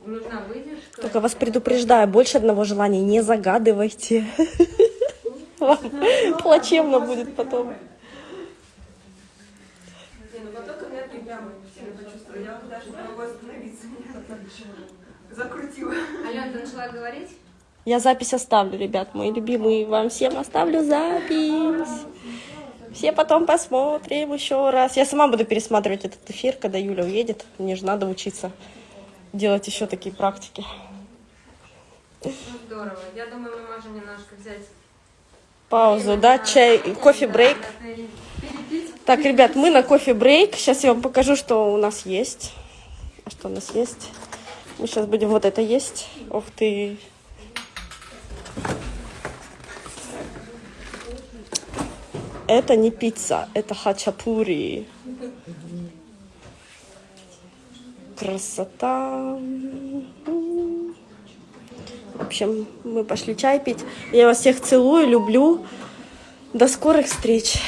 нужна выдержка. Только вас предупреждаю, больше одного желания не загадывайте. Вам Плачевно будет потом. Не, ну. Я даже не могу остановиться. Закрутила. Алена, ты начала говорить? Я запись оставлю, ребят, мои любимые. Вам всем оставлю запись. Все потом посмотрим еще раз. Я сама буду пересматривать этот эфир, когда Юля уедет. Мне же надо учиться делать еще такие практики. Ну, здорово. Я думаю, мы можем немножко взять Паузу, да, чай, кофе-брейк. Так, ребят, мы на кофе-брейк. Сейчас я вам покажу, что у нас есть. А что у нас есть? Мы сейчас будем вот это есть. Ух ты. Это не пицца, это хачапури. Красота. В общем, мы пошли чай пить. Я вас всех целую, люблю. До скорых встреч.